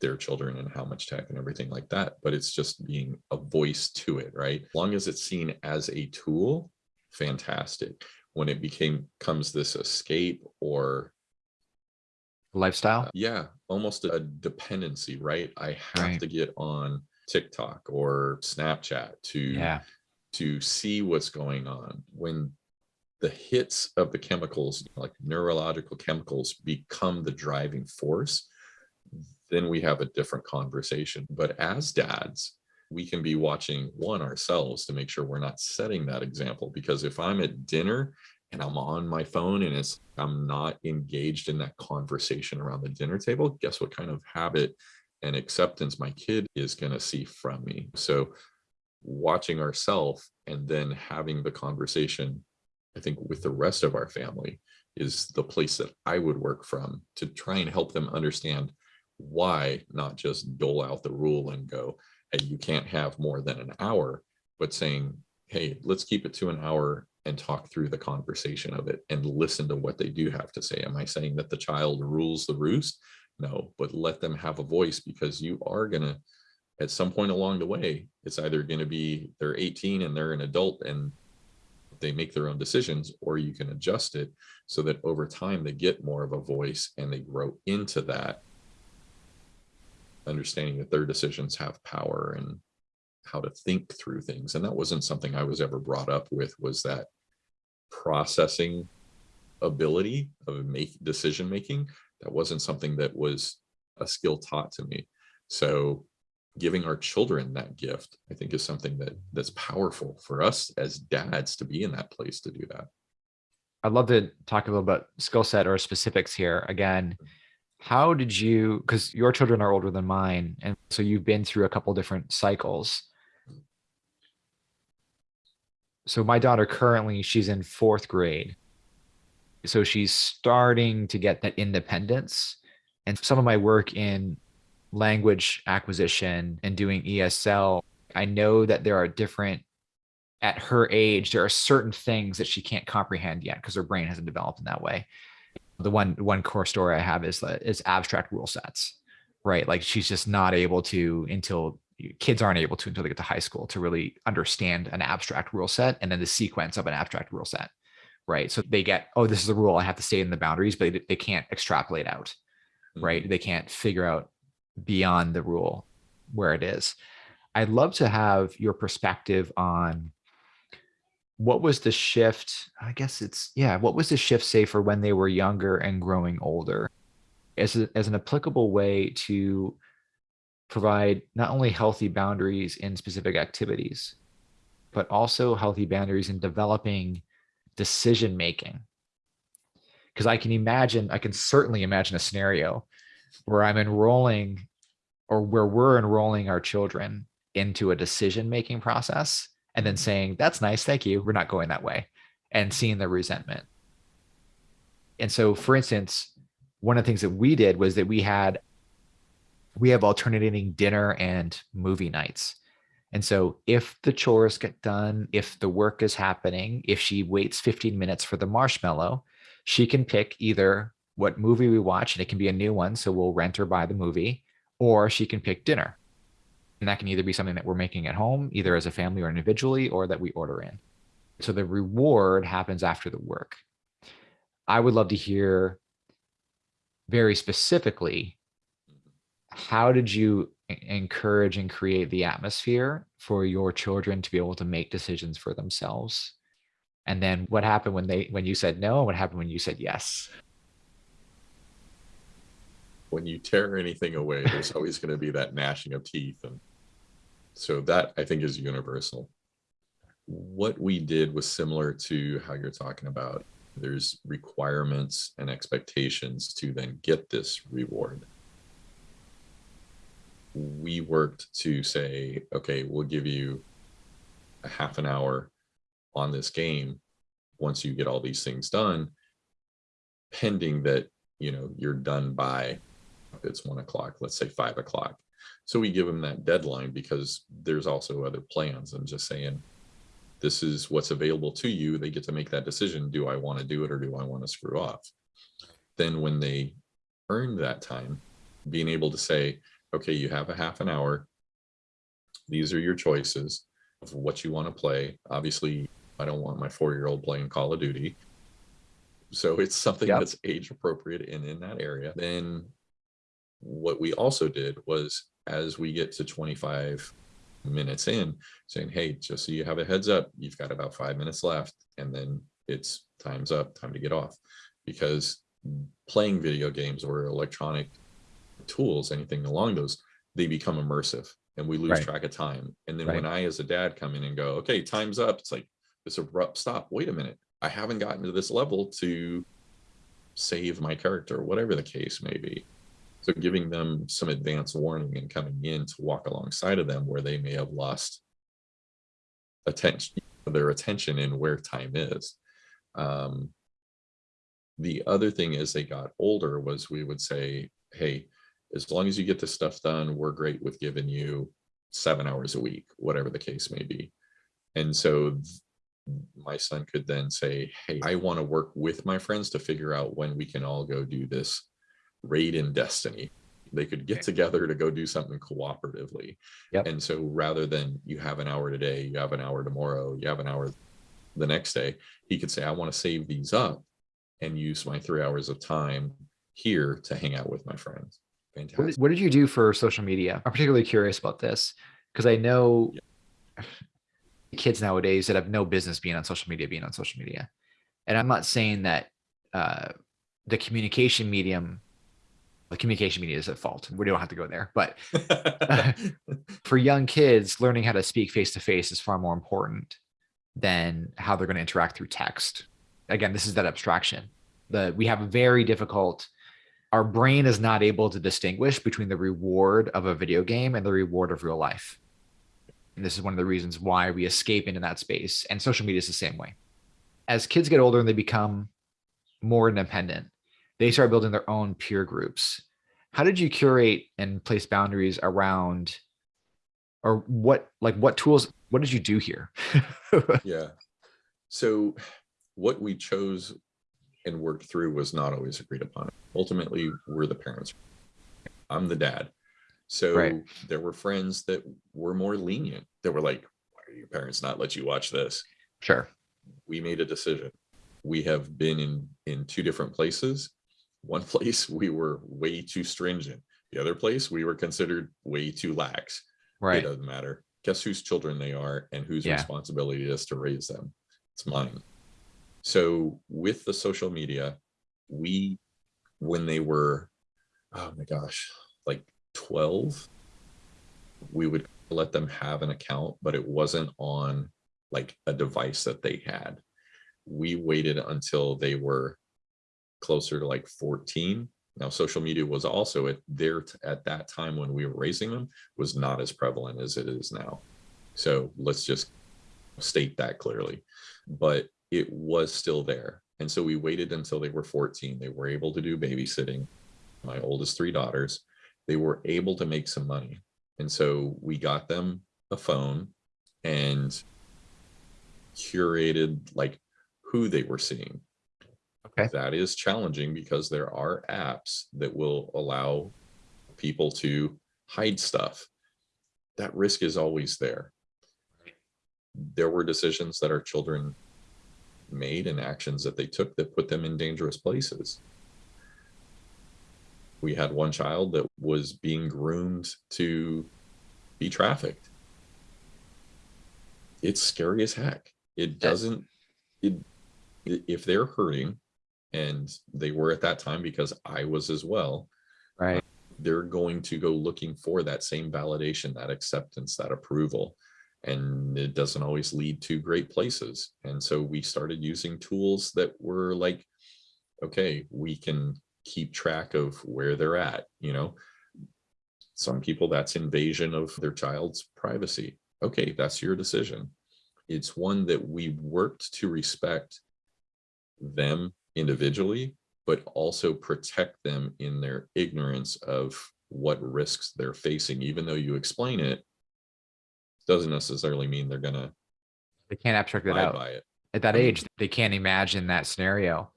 their children and how much tech and everything like that, but it's just being a voice to it, right? As long as it's seen as a tool, fantastic. When it became comes this escape or Lifestyle. yeah, almost a dependency, right? I have Right. to get on TikTok or Snapchat to Yeah. to see what's going on when the hits of the chemicals like neurological chemicals become the driving force then we have a different conversation but as dads we can be watching one ourselves to make sure we're not setting that example because if i'm at dinner and i'm on my phone and it's i'm not engaged in that conversation around the dinner table guess what kind of habit and acceptance my kid is going to see from me. So watching ourselves and then having the conversation i think with the rest of our family is the place that i would work from to try and help them understand why not just dole out the rule and go hey you can't have more than an hour but saying hey let's keep it to an hour and talk through the conversation of it and listen to what they do have to say. Am i saying that the child rules the roost no but let them have a voice because you are going to at some point along the way, it's either going to be they're 18 and they're an adult and they make their own decisions, or you can adjust it so that over time they get more of a voice and they grow into that understanding that their decisions have power and how to think through things. And that wasn't something I was ever brought up with was that processing ability of make decision making. That wasn't something that was a skill taught to me. So giving our children that gift i think is something that that's powerful for us as dads to be in that place to do that I'd love to talk a little about skill set or specifics here. Again, how did you, because your children are older than mine, and so you've been through a couple different cycles. So my daughter currently, she's in fourth grade. So she's starting to get that independence. And some of my work in language acquisition and doing ESL, I know that there are different at her age, there are certain things that she can't comprehend yet because her brain hasn't developed in that way. The one one core story I have is that is abstract rule sets, right? Like she's just not able to until kids aren't able to until they get to high school to really understand an abstract rule set and then the sequence of an abstract rule set, right? So they get, oh, this is a rule, I have to stay in the boundaries, but they, they can't extrapolate out, right? Mm-hmm. They can't figure out beyond the rule where it is. I'd love to have your perspective on what was the shift i guess it's yeah what was the shift say for when they were younger and growing older as, a, as an applicable way to provide not only healthy boundaries in specific activities but also healthy boundaries in developing decision making because i can imagine i can certainly imagine a scenario where i'm enrolling or where we're enrolling our children into a decision making process and then saying, that's nice, thank you, we're not going that way, and seeing the resentment. And so, for instance, one of the things that we did was that we had we have alternating dinner and movie nights. And so if the chores get done, if the work is happening, if she waits 15 minutes for the marshmallow, she can pick either what movie we watch, and it can be a new one. So we'll rent or buy the movie, or she can pick dinner. And that can either be something that we're making at home, either as a family or individually, or that we order in. So the reward happens after the work. I would love to hear very specifically how did you encourage and create the atmosphere for your children to be able to make decisions for themselves. And then what happened when they when you said no and what happened when you said yes? When you tear anything away there's (laughs) always going to be that gnashing of teeth and so that i think is universal. What we did was similar to how you're talking about there's requirements and expectations to then get this reward we worked to say, okay, we'll give you a half an hour on this game once you get all these things done, pending that, you know, you're done by, it's one o'clock, let's say five o'clock. So we give them that deadline because there's also other plans. I'm just saying, this is what's available to you. They get to make that decision. Do I want to do it or do I want to screw off? Then when they earn that time, being able to say, okay, you have a half an hour. These are your choices of what you want to play. Obviously, I don't want my four-year-old playing Call of Duty. So (laughs) it's something yep. that's age appropriate and in that area. Then what we also did was as we get to 25 minutes in saying, hey, just so you have a heads up, you've got about five minutes left and then it's time's up, time to get off. Because playing video games or electronic tools, anything along those, they become immersive and we lose right. track of time. And then right. when I, as a dad, come in and go, okay, time's up, it's like this abrupt stop. Wait a minute. I haven't gotten to this level to save my character, whatever the case may be. So giving them some advance warning and coming in to walk alongside of them where they may have lost attention, their attention in where time is. Um, the other thing as they got older was we would say, hey, as long as you get this stuff done, we're great with giving you seven hours a week, whatever the case may be. And so my son could then say, hey, I want to work with my friends to figure out when we can all go do this raid in Destiny. They could get together to go do something cooperatively. Yep. And so rather than you have an hour today, you have an hour tomorrow, you have an hour the next day, he could say, I want to save these up and use my three hours of time here to hang out with my friends. Fantastic. What did, you do for social media? I'm particularly curious about this because I know yeah. kids nowadays that have no business being on social media, being on social media. And I'm not saying that uh, the communication medium, the communication media is at fault. We don't have to go there, but (laughs) for young kids, learning how to speak face to face is far more important than how they're going to interact through text. Again, this is that abstraction. The we have a very difficult our brain is not able to distinguish between the reward of a video game and the reward of real life. And this is one of the reasons why we escape into that space. And social media is the same way. As kids get older and they become more independent, they start building their own peer groups. How did you curate and place boundaries around or what like what tools what did you do here (laughs) yeah so what we chose and worked through was not always agreed upon. Ultimately, we're the parents. I'm the dad. So right. there were friends that were more lenient that were like, why are your parents not let you watch this? Sure. We made a decision. We have been in, in two different places. One (laughs) place we were way too stringent. The other place we were considered way too lax. Right. It doesn't matter. Guess whose children they are and whose yeah. responsibility it is to raise them. It's mine. So with the social media, we, when they were, oh my gosh, like 12, we would let them have an account, but it wasn't on like a device that they had. We waited until they were closer to like 14. Now, social media was also at there at that time when we were raising them was not as prevalent as it is now. So let's just state that clearly. But it was still there. And so we waited until they were 14. They were able to do babysitting, my oldest three daughters. they were able to make some money. And so we got them a phone and curated like who they were seeing. Okay. That is challenging because there are apps that will allow people to hide stuff. That risk is always there. There were decisions that our children made and actions that they took that put them in dangerous places. We had one child that was being groomed to be trafficked. It's scary as heck. It doesn't, it, if they're hurting, and they were at that time because I was as well, Right. they're going to go looking for that same validation, that acceptance, that approval. And it doesn't always lead to great places. And so we started using tools that were like, okay, we can keep track of where they're at, you know. Some people that's invasion of their child's privacy. Okay, that's your decision. It's one that we worked to respect them individually, but also protect them in their ignorance of what risks they're facing, even though you explain it, doesn't necessarily mean they're gonna They can't abstract it abide out. by it. At that I mean- age, they can't imagine that scenario.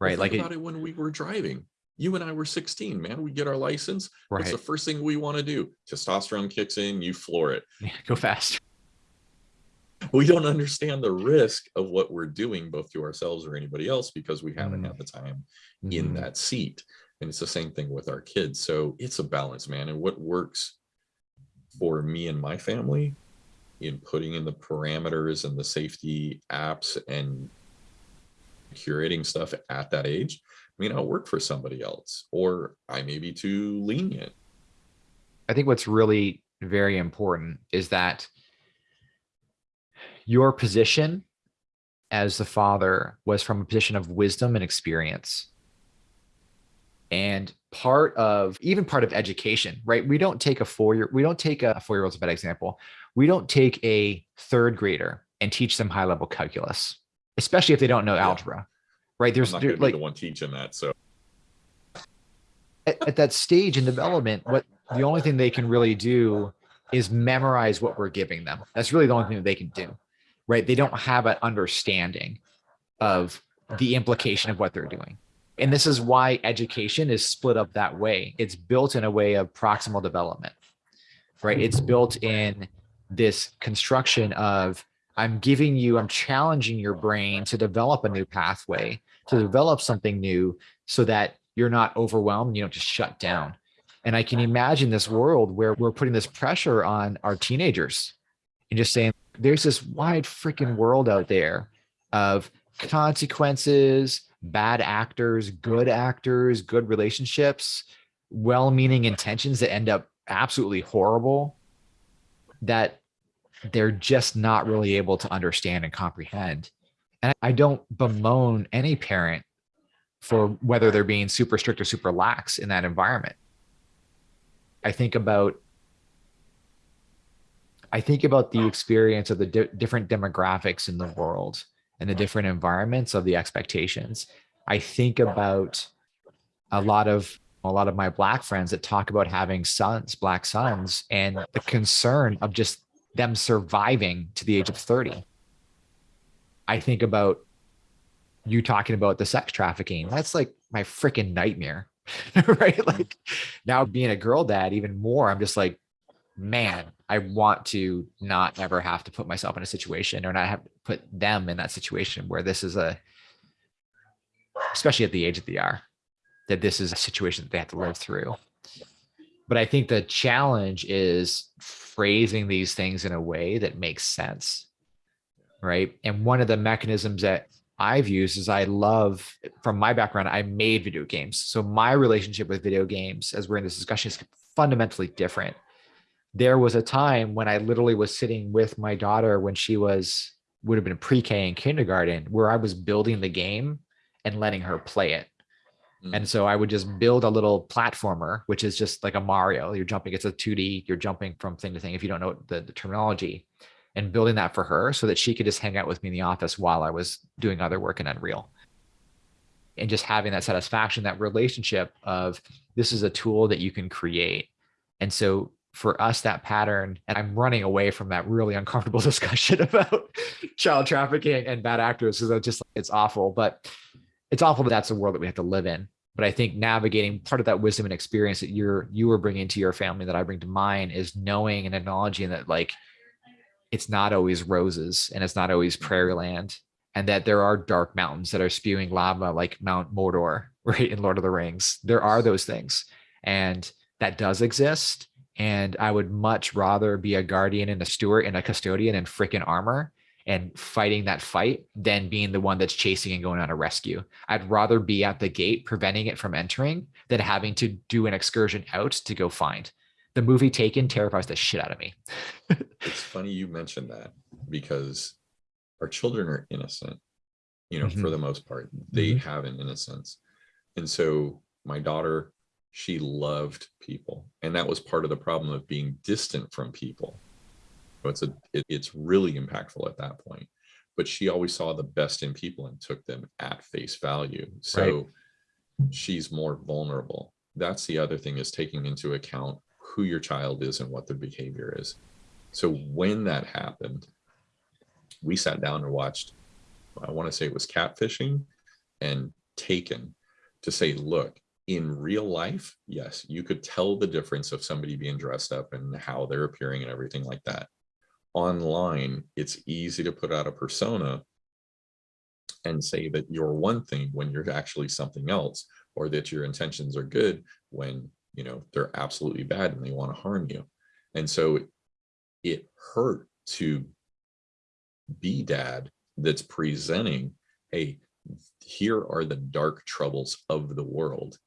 Right. Like, think it, about it when we were driving. You and I were 16, man. We get our license. What's the first thing we want to do? Testosterone kicks in, you floor it. (laughs) Yeah, Go fast. We don't understand the risk of what we're doing, both to ourselves or anybody else, because we haven't Mm. had the time in Mhm. that seat. And it's the same thing with our kids. So it's a balance, man. And what works for me and my family in putting in the parameters and the safety apps and curating stuff at that age may not work for somebody else, or I may be too lenient. I think what's really very important is that your position as the father was from a position of wisdom and experience. And part of even part of education, right? We don't take a four year, we don't take a four year old's a bad example. We don't take a third grader and teach them high level calculus, especially if they don't know Yeah. algebra, right? There's not there- like the one teaching that. So at, at that stage in development, what the only thing they can really do is memorize what we're giving them. That's really the only thing that they can do, right? They don't have an understanding of the implication of what they're doing. And this is why education is split up that way. It's built in a way of proximal development, right? It's mm-hmm. built in this construction of I'm giving you, I'm challenging your brain to develop a new pathway, to develop something new so that you're not overwhelmed, you don't just shut down. And I can imagine this world where we're putting this pressure on our teenagers and just saying, there's this wide freaking world out there of consequences, bad actors, good actors, good relationships, well meaning intentions that end up absolutely horrible that they're just not really able to understand and comprehend. And I don't bemoan any parent for whether they're being super strict or super lax in that environment. I think about I think about the experience of the di- different demographics in the world and the different environments of the expectations. I think about a lot of a lot of my black friends that talk about having sons, black sons, and the concern of just them surviving to the age of 30. I think about you talking about the sex trafficking. That's like my freaking nightmare. (laughs) right? Mm-hmm. Like now being a girl dad, even more, I'm just like, man, I want to not ever have to put myself in a situation or not have to put them in that situation where this is a, especially at the age that they are, that this is a situation that they have to live through. But I think the challenge is phrasing these things in a way that makes sense. Right. And one of the mechanisms that I've used is I love from my background, I made video games. So my relationship with video games, as we're in this discussion, is fundamentally different. There was a time when I literally was sitting with my daughter when she was would have been pre-K and kindergarten, where I was building the game and letting her play it. And mm. so I would just build a little platformer, which is just like a Mario. You're jumping, it's a 2D, you're jumping from thing to thing if you don't know the, the terminology, and building that for her so that she could just hang out with me in the office while I was doing other work in Unreal. and just having that satisfaction, that relationship of this is a tool that you can create. And so for us, that pattern, and I'm running away from that really uncomfortable (laughs) discussion about child trafficking and bad actors because I just it's awful, but it's awful that that's the world that we have to live in. But I think navigating part of that wisdom and experience that you're you are bringing to your family that I bring to mine is knowing and acknowledging that like it's not always roses and it's not always prairie land and that there are dark mountains that are spewing lava like Mount Mordor, (laughs) right? In Lord of the Rings. There are those things. And that does exist. And I would much rather be a guardian and a steward and a custodian in freaking armor and fighting that fight than being the one that's chasing and going on a rescue. I'd rather be at the gate preventing it from entering than having to do an excursion out to go find. The movie Taken terrifies the shit out of me. it's funny you mentioned that because our children are innocent, you know, mm -hmm. for the most part, they mm -hmm. have an innocence. And so my daughter, she loved people. And that was part of the problem of being distant from people. so It's a, it, it's really impactful at that point, but she always saw the best in people and took them at face value. So right. she's more vulnerable. That's the other thing is taking into account who your child is and what their behavior is. So when that happened, we sat down and watched, I want to say it was catfishing and taken to say, look, in real life, yes, you could tell the difference of somebody being dressed up and how they're appearing and everything like that. Online, it's easy to put out a persona and say that you're one thing when you're actually something else, or that your intentions are good when you know they're absolutely bad and they want to harm you. And so it hurt to be dad that's presenting, hey, here are the dark troubles of the world.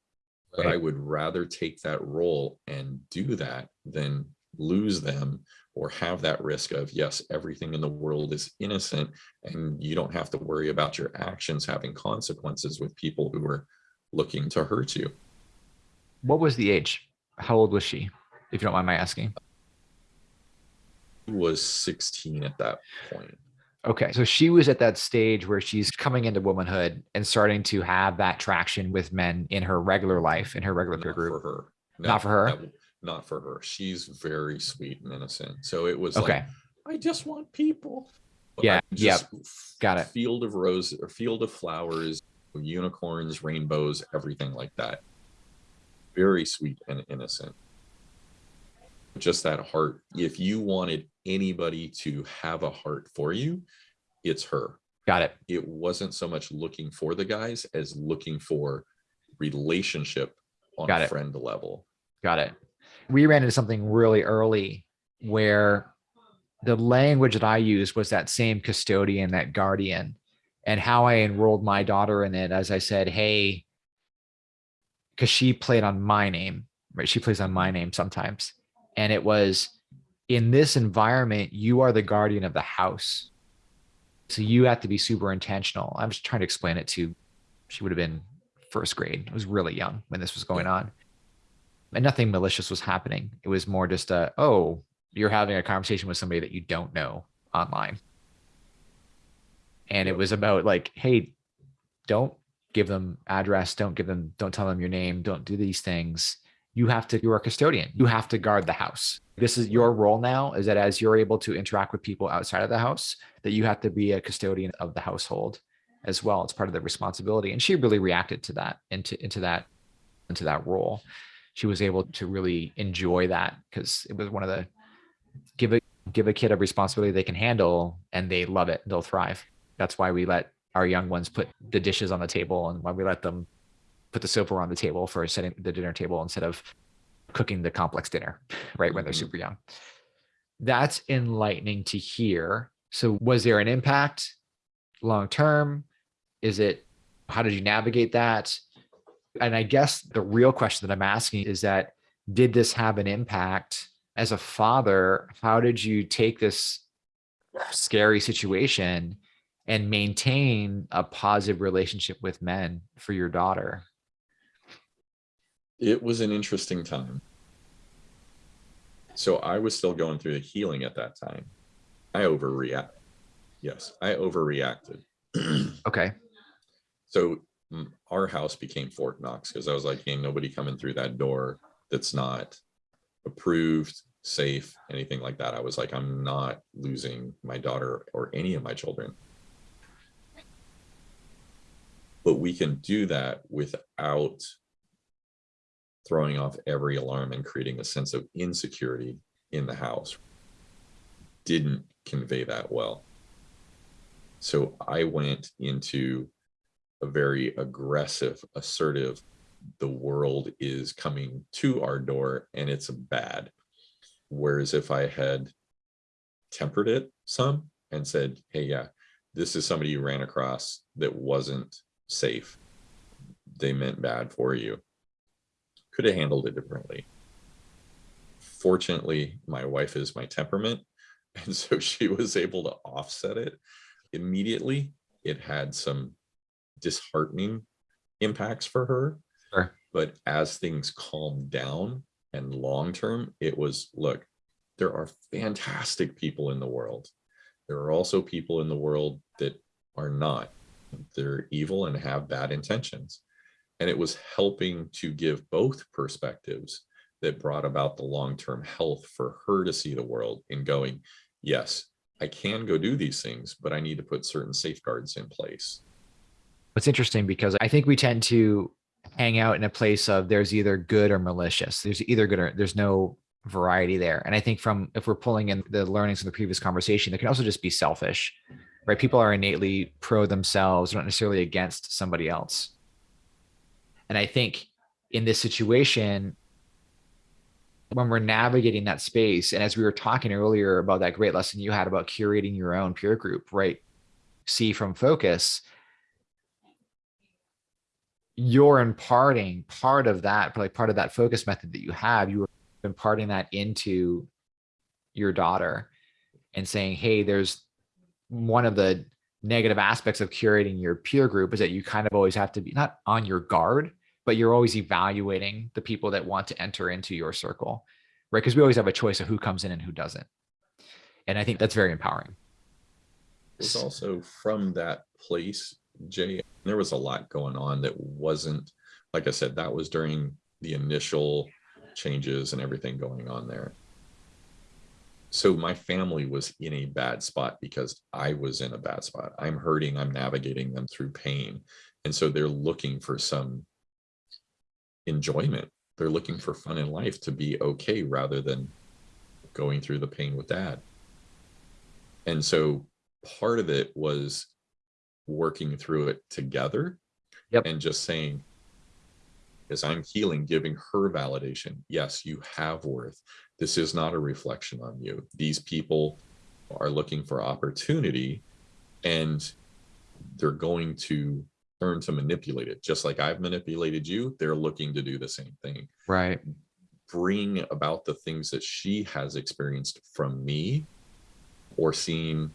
Right. But I would rather take that role and do that than lose them or have that risk of, yes, everything in the world is innocent and you don't have to worry about your actions having consequences with people who are looking to hurt you. What was the age? How old was she, if you don't mind my asking? was 16 at that point. Okay. So she was at that stage where she's coming into womanhood and starting to have that traction with men in her regular life, in her regular not group. For her. No, not for her. Not, not, for her. She's very sweet and innocent. So it was okay. like, I just want people. Yeah. Yeah. Got it. Field of roses or field of flowers, unicorns, rainbows, everything like that. Very sweet and innocent. Just that heart. If you wanted anybody to have a heart for you, it's her. Got it. It wasn't so much looking for the guys as looking for relationship on Got a it. friend level. Got it. We ran into something really early where the language that I used was that same custodian, that guardian, and how I enrolled my daughter in it. As I said, hey, because she played on my name, right? She plays on my name sometimes. And it was, in this environment, you are the guardian of the house. So you have to be super intentional. I'm just trying to explain it to, she would have been first grade. It was really young when this was going on. And nothing malicious was happening. It was more just a, oh, you're having a conversation with somebody that you don't know online. And it was about like, hey, don't give them address, don't give them, don't tell them your name, don't do these things you have to, you're a custodian. You have to guard the house. This is your role now is that as you're able to interact with people outside of the house, that you have to be a custodian of the household as well. It's part of the responsibility. And she really reacted to that, into, into that, into that role. She was able to really enjoy that because it was one of the, give a, give a kid a responsibility they can handle and they love it. They'll thrive. That's why we let our young ones put the dishes on the table and why we let them put the silverware on the table for setting the dinner table instead of cooking the complex dinner, right? When they're mm-hmm. super young. That's enlightening to hear. So was there an impact long term? Is it, how did you navigate that? And I guess the real question that I'm asking is that, did this have an impact as a father? How did you take this scary situation and maintain a positive relationship with men for your daughter? It was an interesting time. So I was still going through the healing at that time. I overreact. Yes, I overreacted. (clears throat) okay. So mm, our house became Fort Knox because I was like, ain't nobody coming through that door that's not approved, safe, anything like that. I was like, I'm not losing my daughter or any of my children. But we can do that without throwing off every alarm and creating a sense of insecurity in the house. Didn't convey that well. So I went into a very aggressive, assertive, the world is coming to our door and it's bad. Whereas if I had tempered it some and said, hey, yeah, this is somebody you ran across that wasn't safe. They meant bad for you. Could have handled it differently. Fortunately, my wife is my temperament. (laughs) And so she was able to offset it immediately. It had some disheartening impacts for her. Sure. But as things calmed down and long term, it was look, there are fantastic people in the world. There are also people in the world that are not. They're evil and have bad intentions. And it was helping to give both perspectives that brought about the long-term health for her to see the world in going, yes, I can go do these things, but I need to put certain safeguards in place. It's interesting because I think we tend to hang out in a place of there's either good or malicious. There's either good or there's no variety there. And I think from if we're pulling in the learnings from the previous conversation, there can also just be selfish, right? People are innately pro themselves, not necessarily against somebody else. And I think in this situation, when we're navigating that space, and as we were talking earlier about that great lesson you had about curating your own peer group, right? See from focus, you're imparting part of that, like part of that focus method that you have, you were imparting that into your daughter and saying, hey, there's one of the negative aspects of curating your peer group is that you kind of always have to be not on your guard, but you're always evaluating the people that want to enter into your circle, right? Because we always have a choice of who comes in and who doesn't. And I think that's very empowering. It was also from that place, Jay, there was a lot going on that wasn't, like I said, that was during the initial changes and everything going on there. So my family was in a bad spot because I was in a bad spot. I'm hurting, I'm navigating them through pain. And so they're looking for some enjoyment. They're looking for fun in life to be okay rather than going through the pain with dad. And so part of it was working through it together Yep. and just saying, as I'm healing, giving her validation. Yes, you have worth. This is not a reflection on you. These people are looking for opportunity and they're going to learn to manipulate it. Just like I've manipulated you, they're looking to do the same thing. Right. Bring about the things that she has experienced from me or seen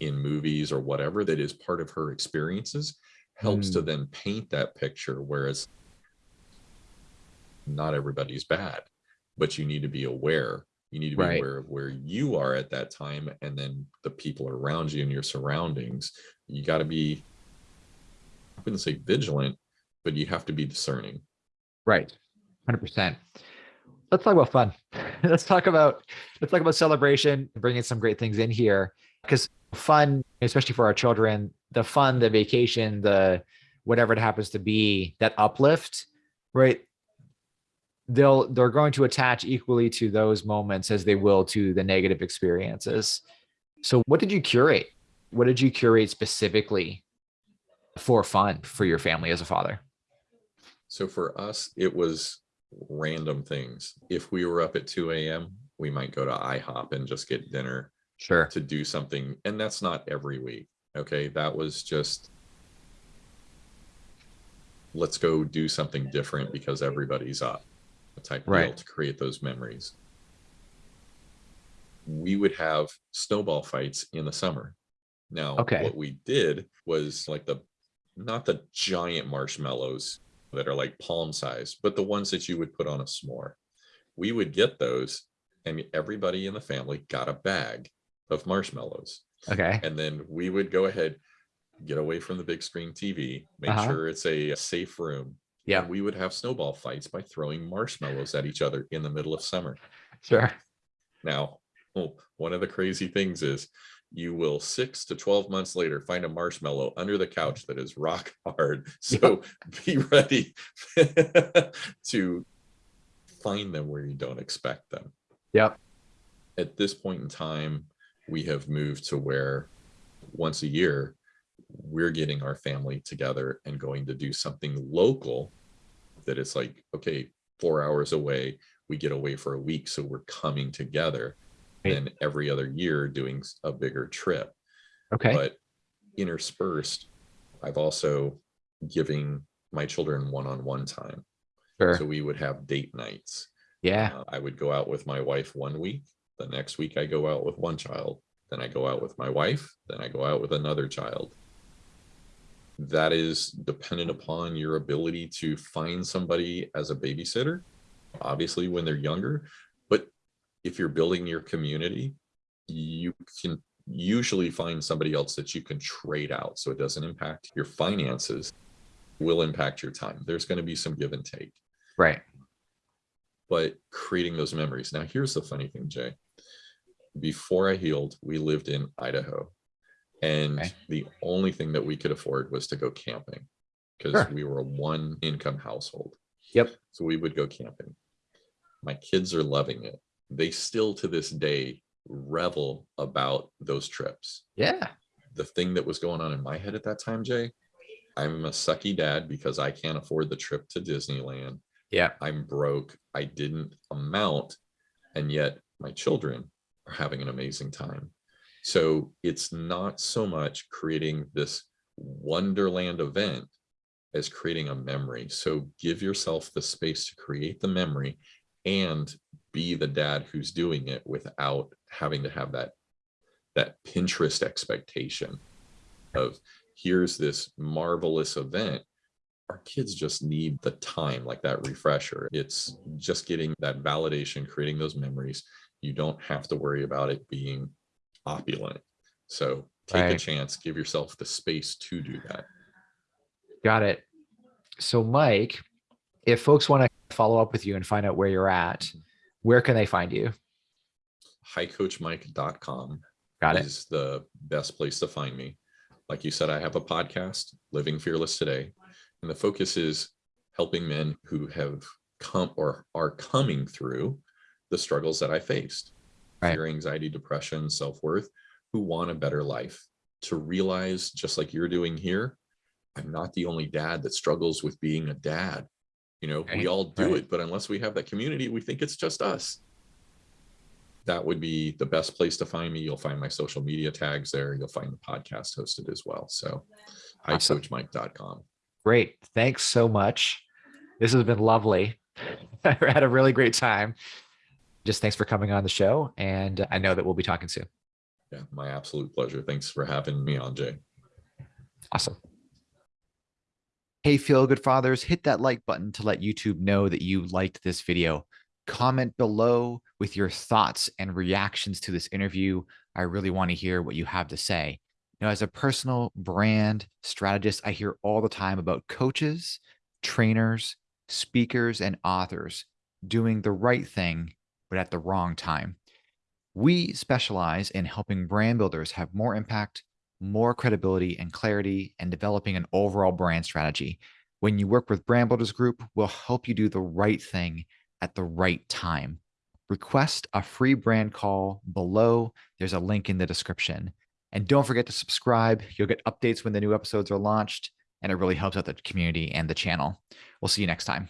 in movies or whatever that is part of her experiences helps to hmm. then paint that picture. Whereas not everybody's bad, but you need to be aware. You need to be Right. aware of where you are at that time and then the people around you and your surroundings. You got to be, wouldn't say vigilant, but you have to be discerning. Right. 100%. Let's talk about fun. (laughs) let's talk about let's talk about celebration, bringing some great things in here because fun, especially for our children, the fun, the vacation, the whatever it happens to be, that uplift, right? They'll they're going to attach equally to those moments as they will to the negative experiences. So what did you curate? What did you curate specifically for fun for your family as a father? So for us, it was random things. If we were up at 2 a.m., we might go to IHOP and just get dinner Sure. to do something. And that's not every week. Okay. That was just, let's go do something different because everybody's up type deal Right. to create those memories. We would have snowball fights in the summer. Now, Okay. what we did was like the, not the giant marshmallows that are like palm size, but the ones that you would put on a s'more. We would get those and everybody in the family got a bag of marshmallows. Okay. And then we would go ahead, get away from the big screen TV, make Uh-huh. sure it's a safe room. Yeah. And we would have snowball fights by throwing marshmallows at each other in the middle of summer. Sure. Now, oh, one of the crazy things is you will six to 12 months later find a marshmallow under the couch that is rock (laughs) hard. So be ready (laughs) to find them where you don't expect them. Yep. At this point in time, we have moved to where once a year, we're getting our family together and going to do something local that it's like, okay, four hours away, we get away for a week. So we're coming together. And every other year doing a bigger trip. Okay. But interspersed, I've also giving my children one-on-one time. sure. So we would have date nights. yeah. Uh, I would go out with my wife one week. The next week I go out with one child. Then I go out with my wife. Then I go out with another child. That is dependent upon your ability to find somebody as a babysitter, obviously when they're younger. If you're building your community, you can usually find somebody else that you can trade out so it doesn't impact your finances, will impact your time. There's going to be some give and take Right. but creating those memories. Now, here's the funny thing, Jay. Before I healed, we lived in Idaho, and Okay. the only thing that we could afford was to go camping because Sure. we were a one income household. Yep. So we would go camping. My kids are loving it. They still to this day revel about those trips Yeah. the thing that was going on in my head at that time, Jay, I'm a sucky dad because I can't afford the trip to Disneyland. Yeah. I'm broke. I didn't amount. And yet my children are having an amazing time. So it's not so much creating this wonderland event as creating a memory. So give yourself the space to create the memory and be the dad who's doing it without having to have that that Pinterest expectation of here's this marvelous event. Our kids just need the time, like that refresher. It's just getting that validation, creating those memories. You don't have to worry about it being opulent. So take a chance, give yourself the space to do that. Got it. So, Mike, if folks want to follow up with you and find out where you're at, where can they find you? highcoachmike.com Got it. is the best place to find me. Like you said, I have a podcast, Living Fearless Today, and the focus is helping men who have come or are coming through the struggles that I faced Right. fear, anxiety, depression, self worth, who want a better life to realize, just like you're doing here, I'm not the only dad that struggles with being a dad. You know, Right, we all do right. it, but unless we have that community, we think it's just us that would be the best place to find me. You'll find my social media tags there. You'll find the podcast hosted as well. So Awesome. highcoachmike.com. Great. Thanks so much. This has been lovely. (laughs) I had a really great time. Just thanks for coming on the show. And I know that we'll be talking soon. Yeah, my absolute pleasure. Thanks for having me on, Jay. Awesome. Hey, feel good fathers, hit that like button to let YouTube know that you liked this video. Comment below with your thoughts and reactions to this interview. I really want to hear what you have to say. Now, as a personal brand strategist, I hear all the time about coaches, trainers, speakers, and authors doing the right thing, but at the wrong time. We specialize in helping brand builders have more impact, more credibility and clarity, and developing an overall brand strategy. When you work with Brand Builders Group, we'll help you do the right thing at the right time. Request a free brand call below. There's a link in the description. And don't forget to subscribe. You'll get updates when the new episodes are launched, and it really helps out the community and the channel. We'll see you next time.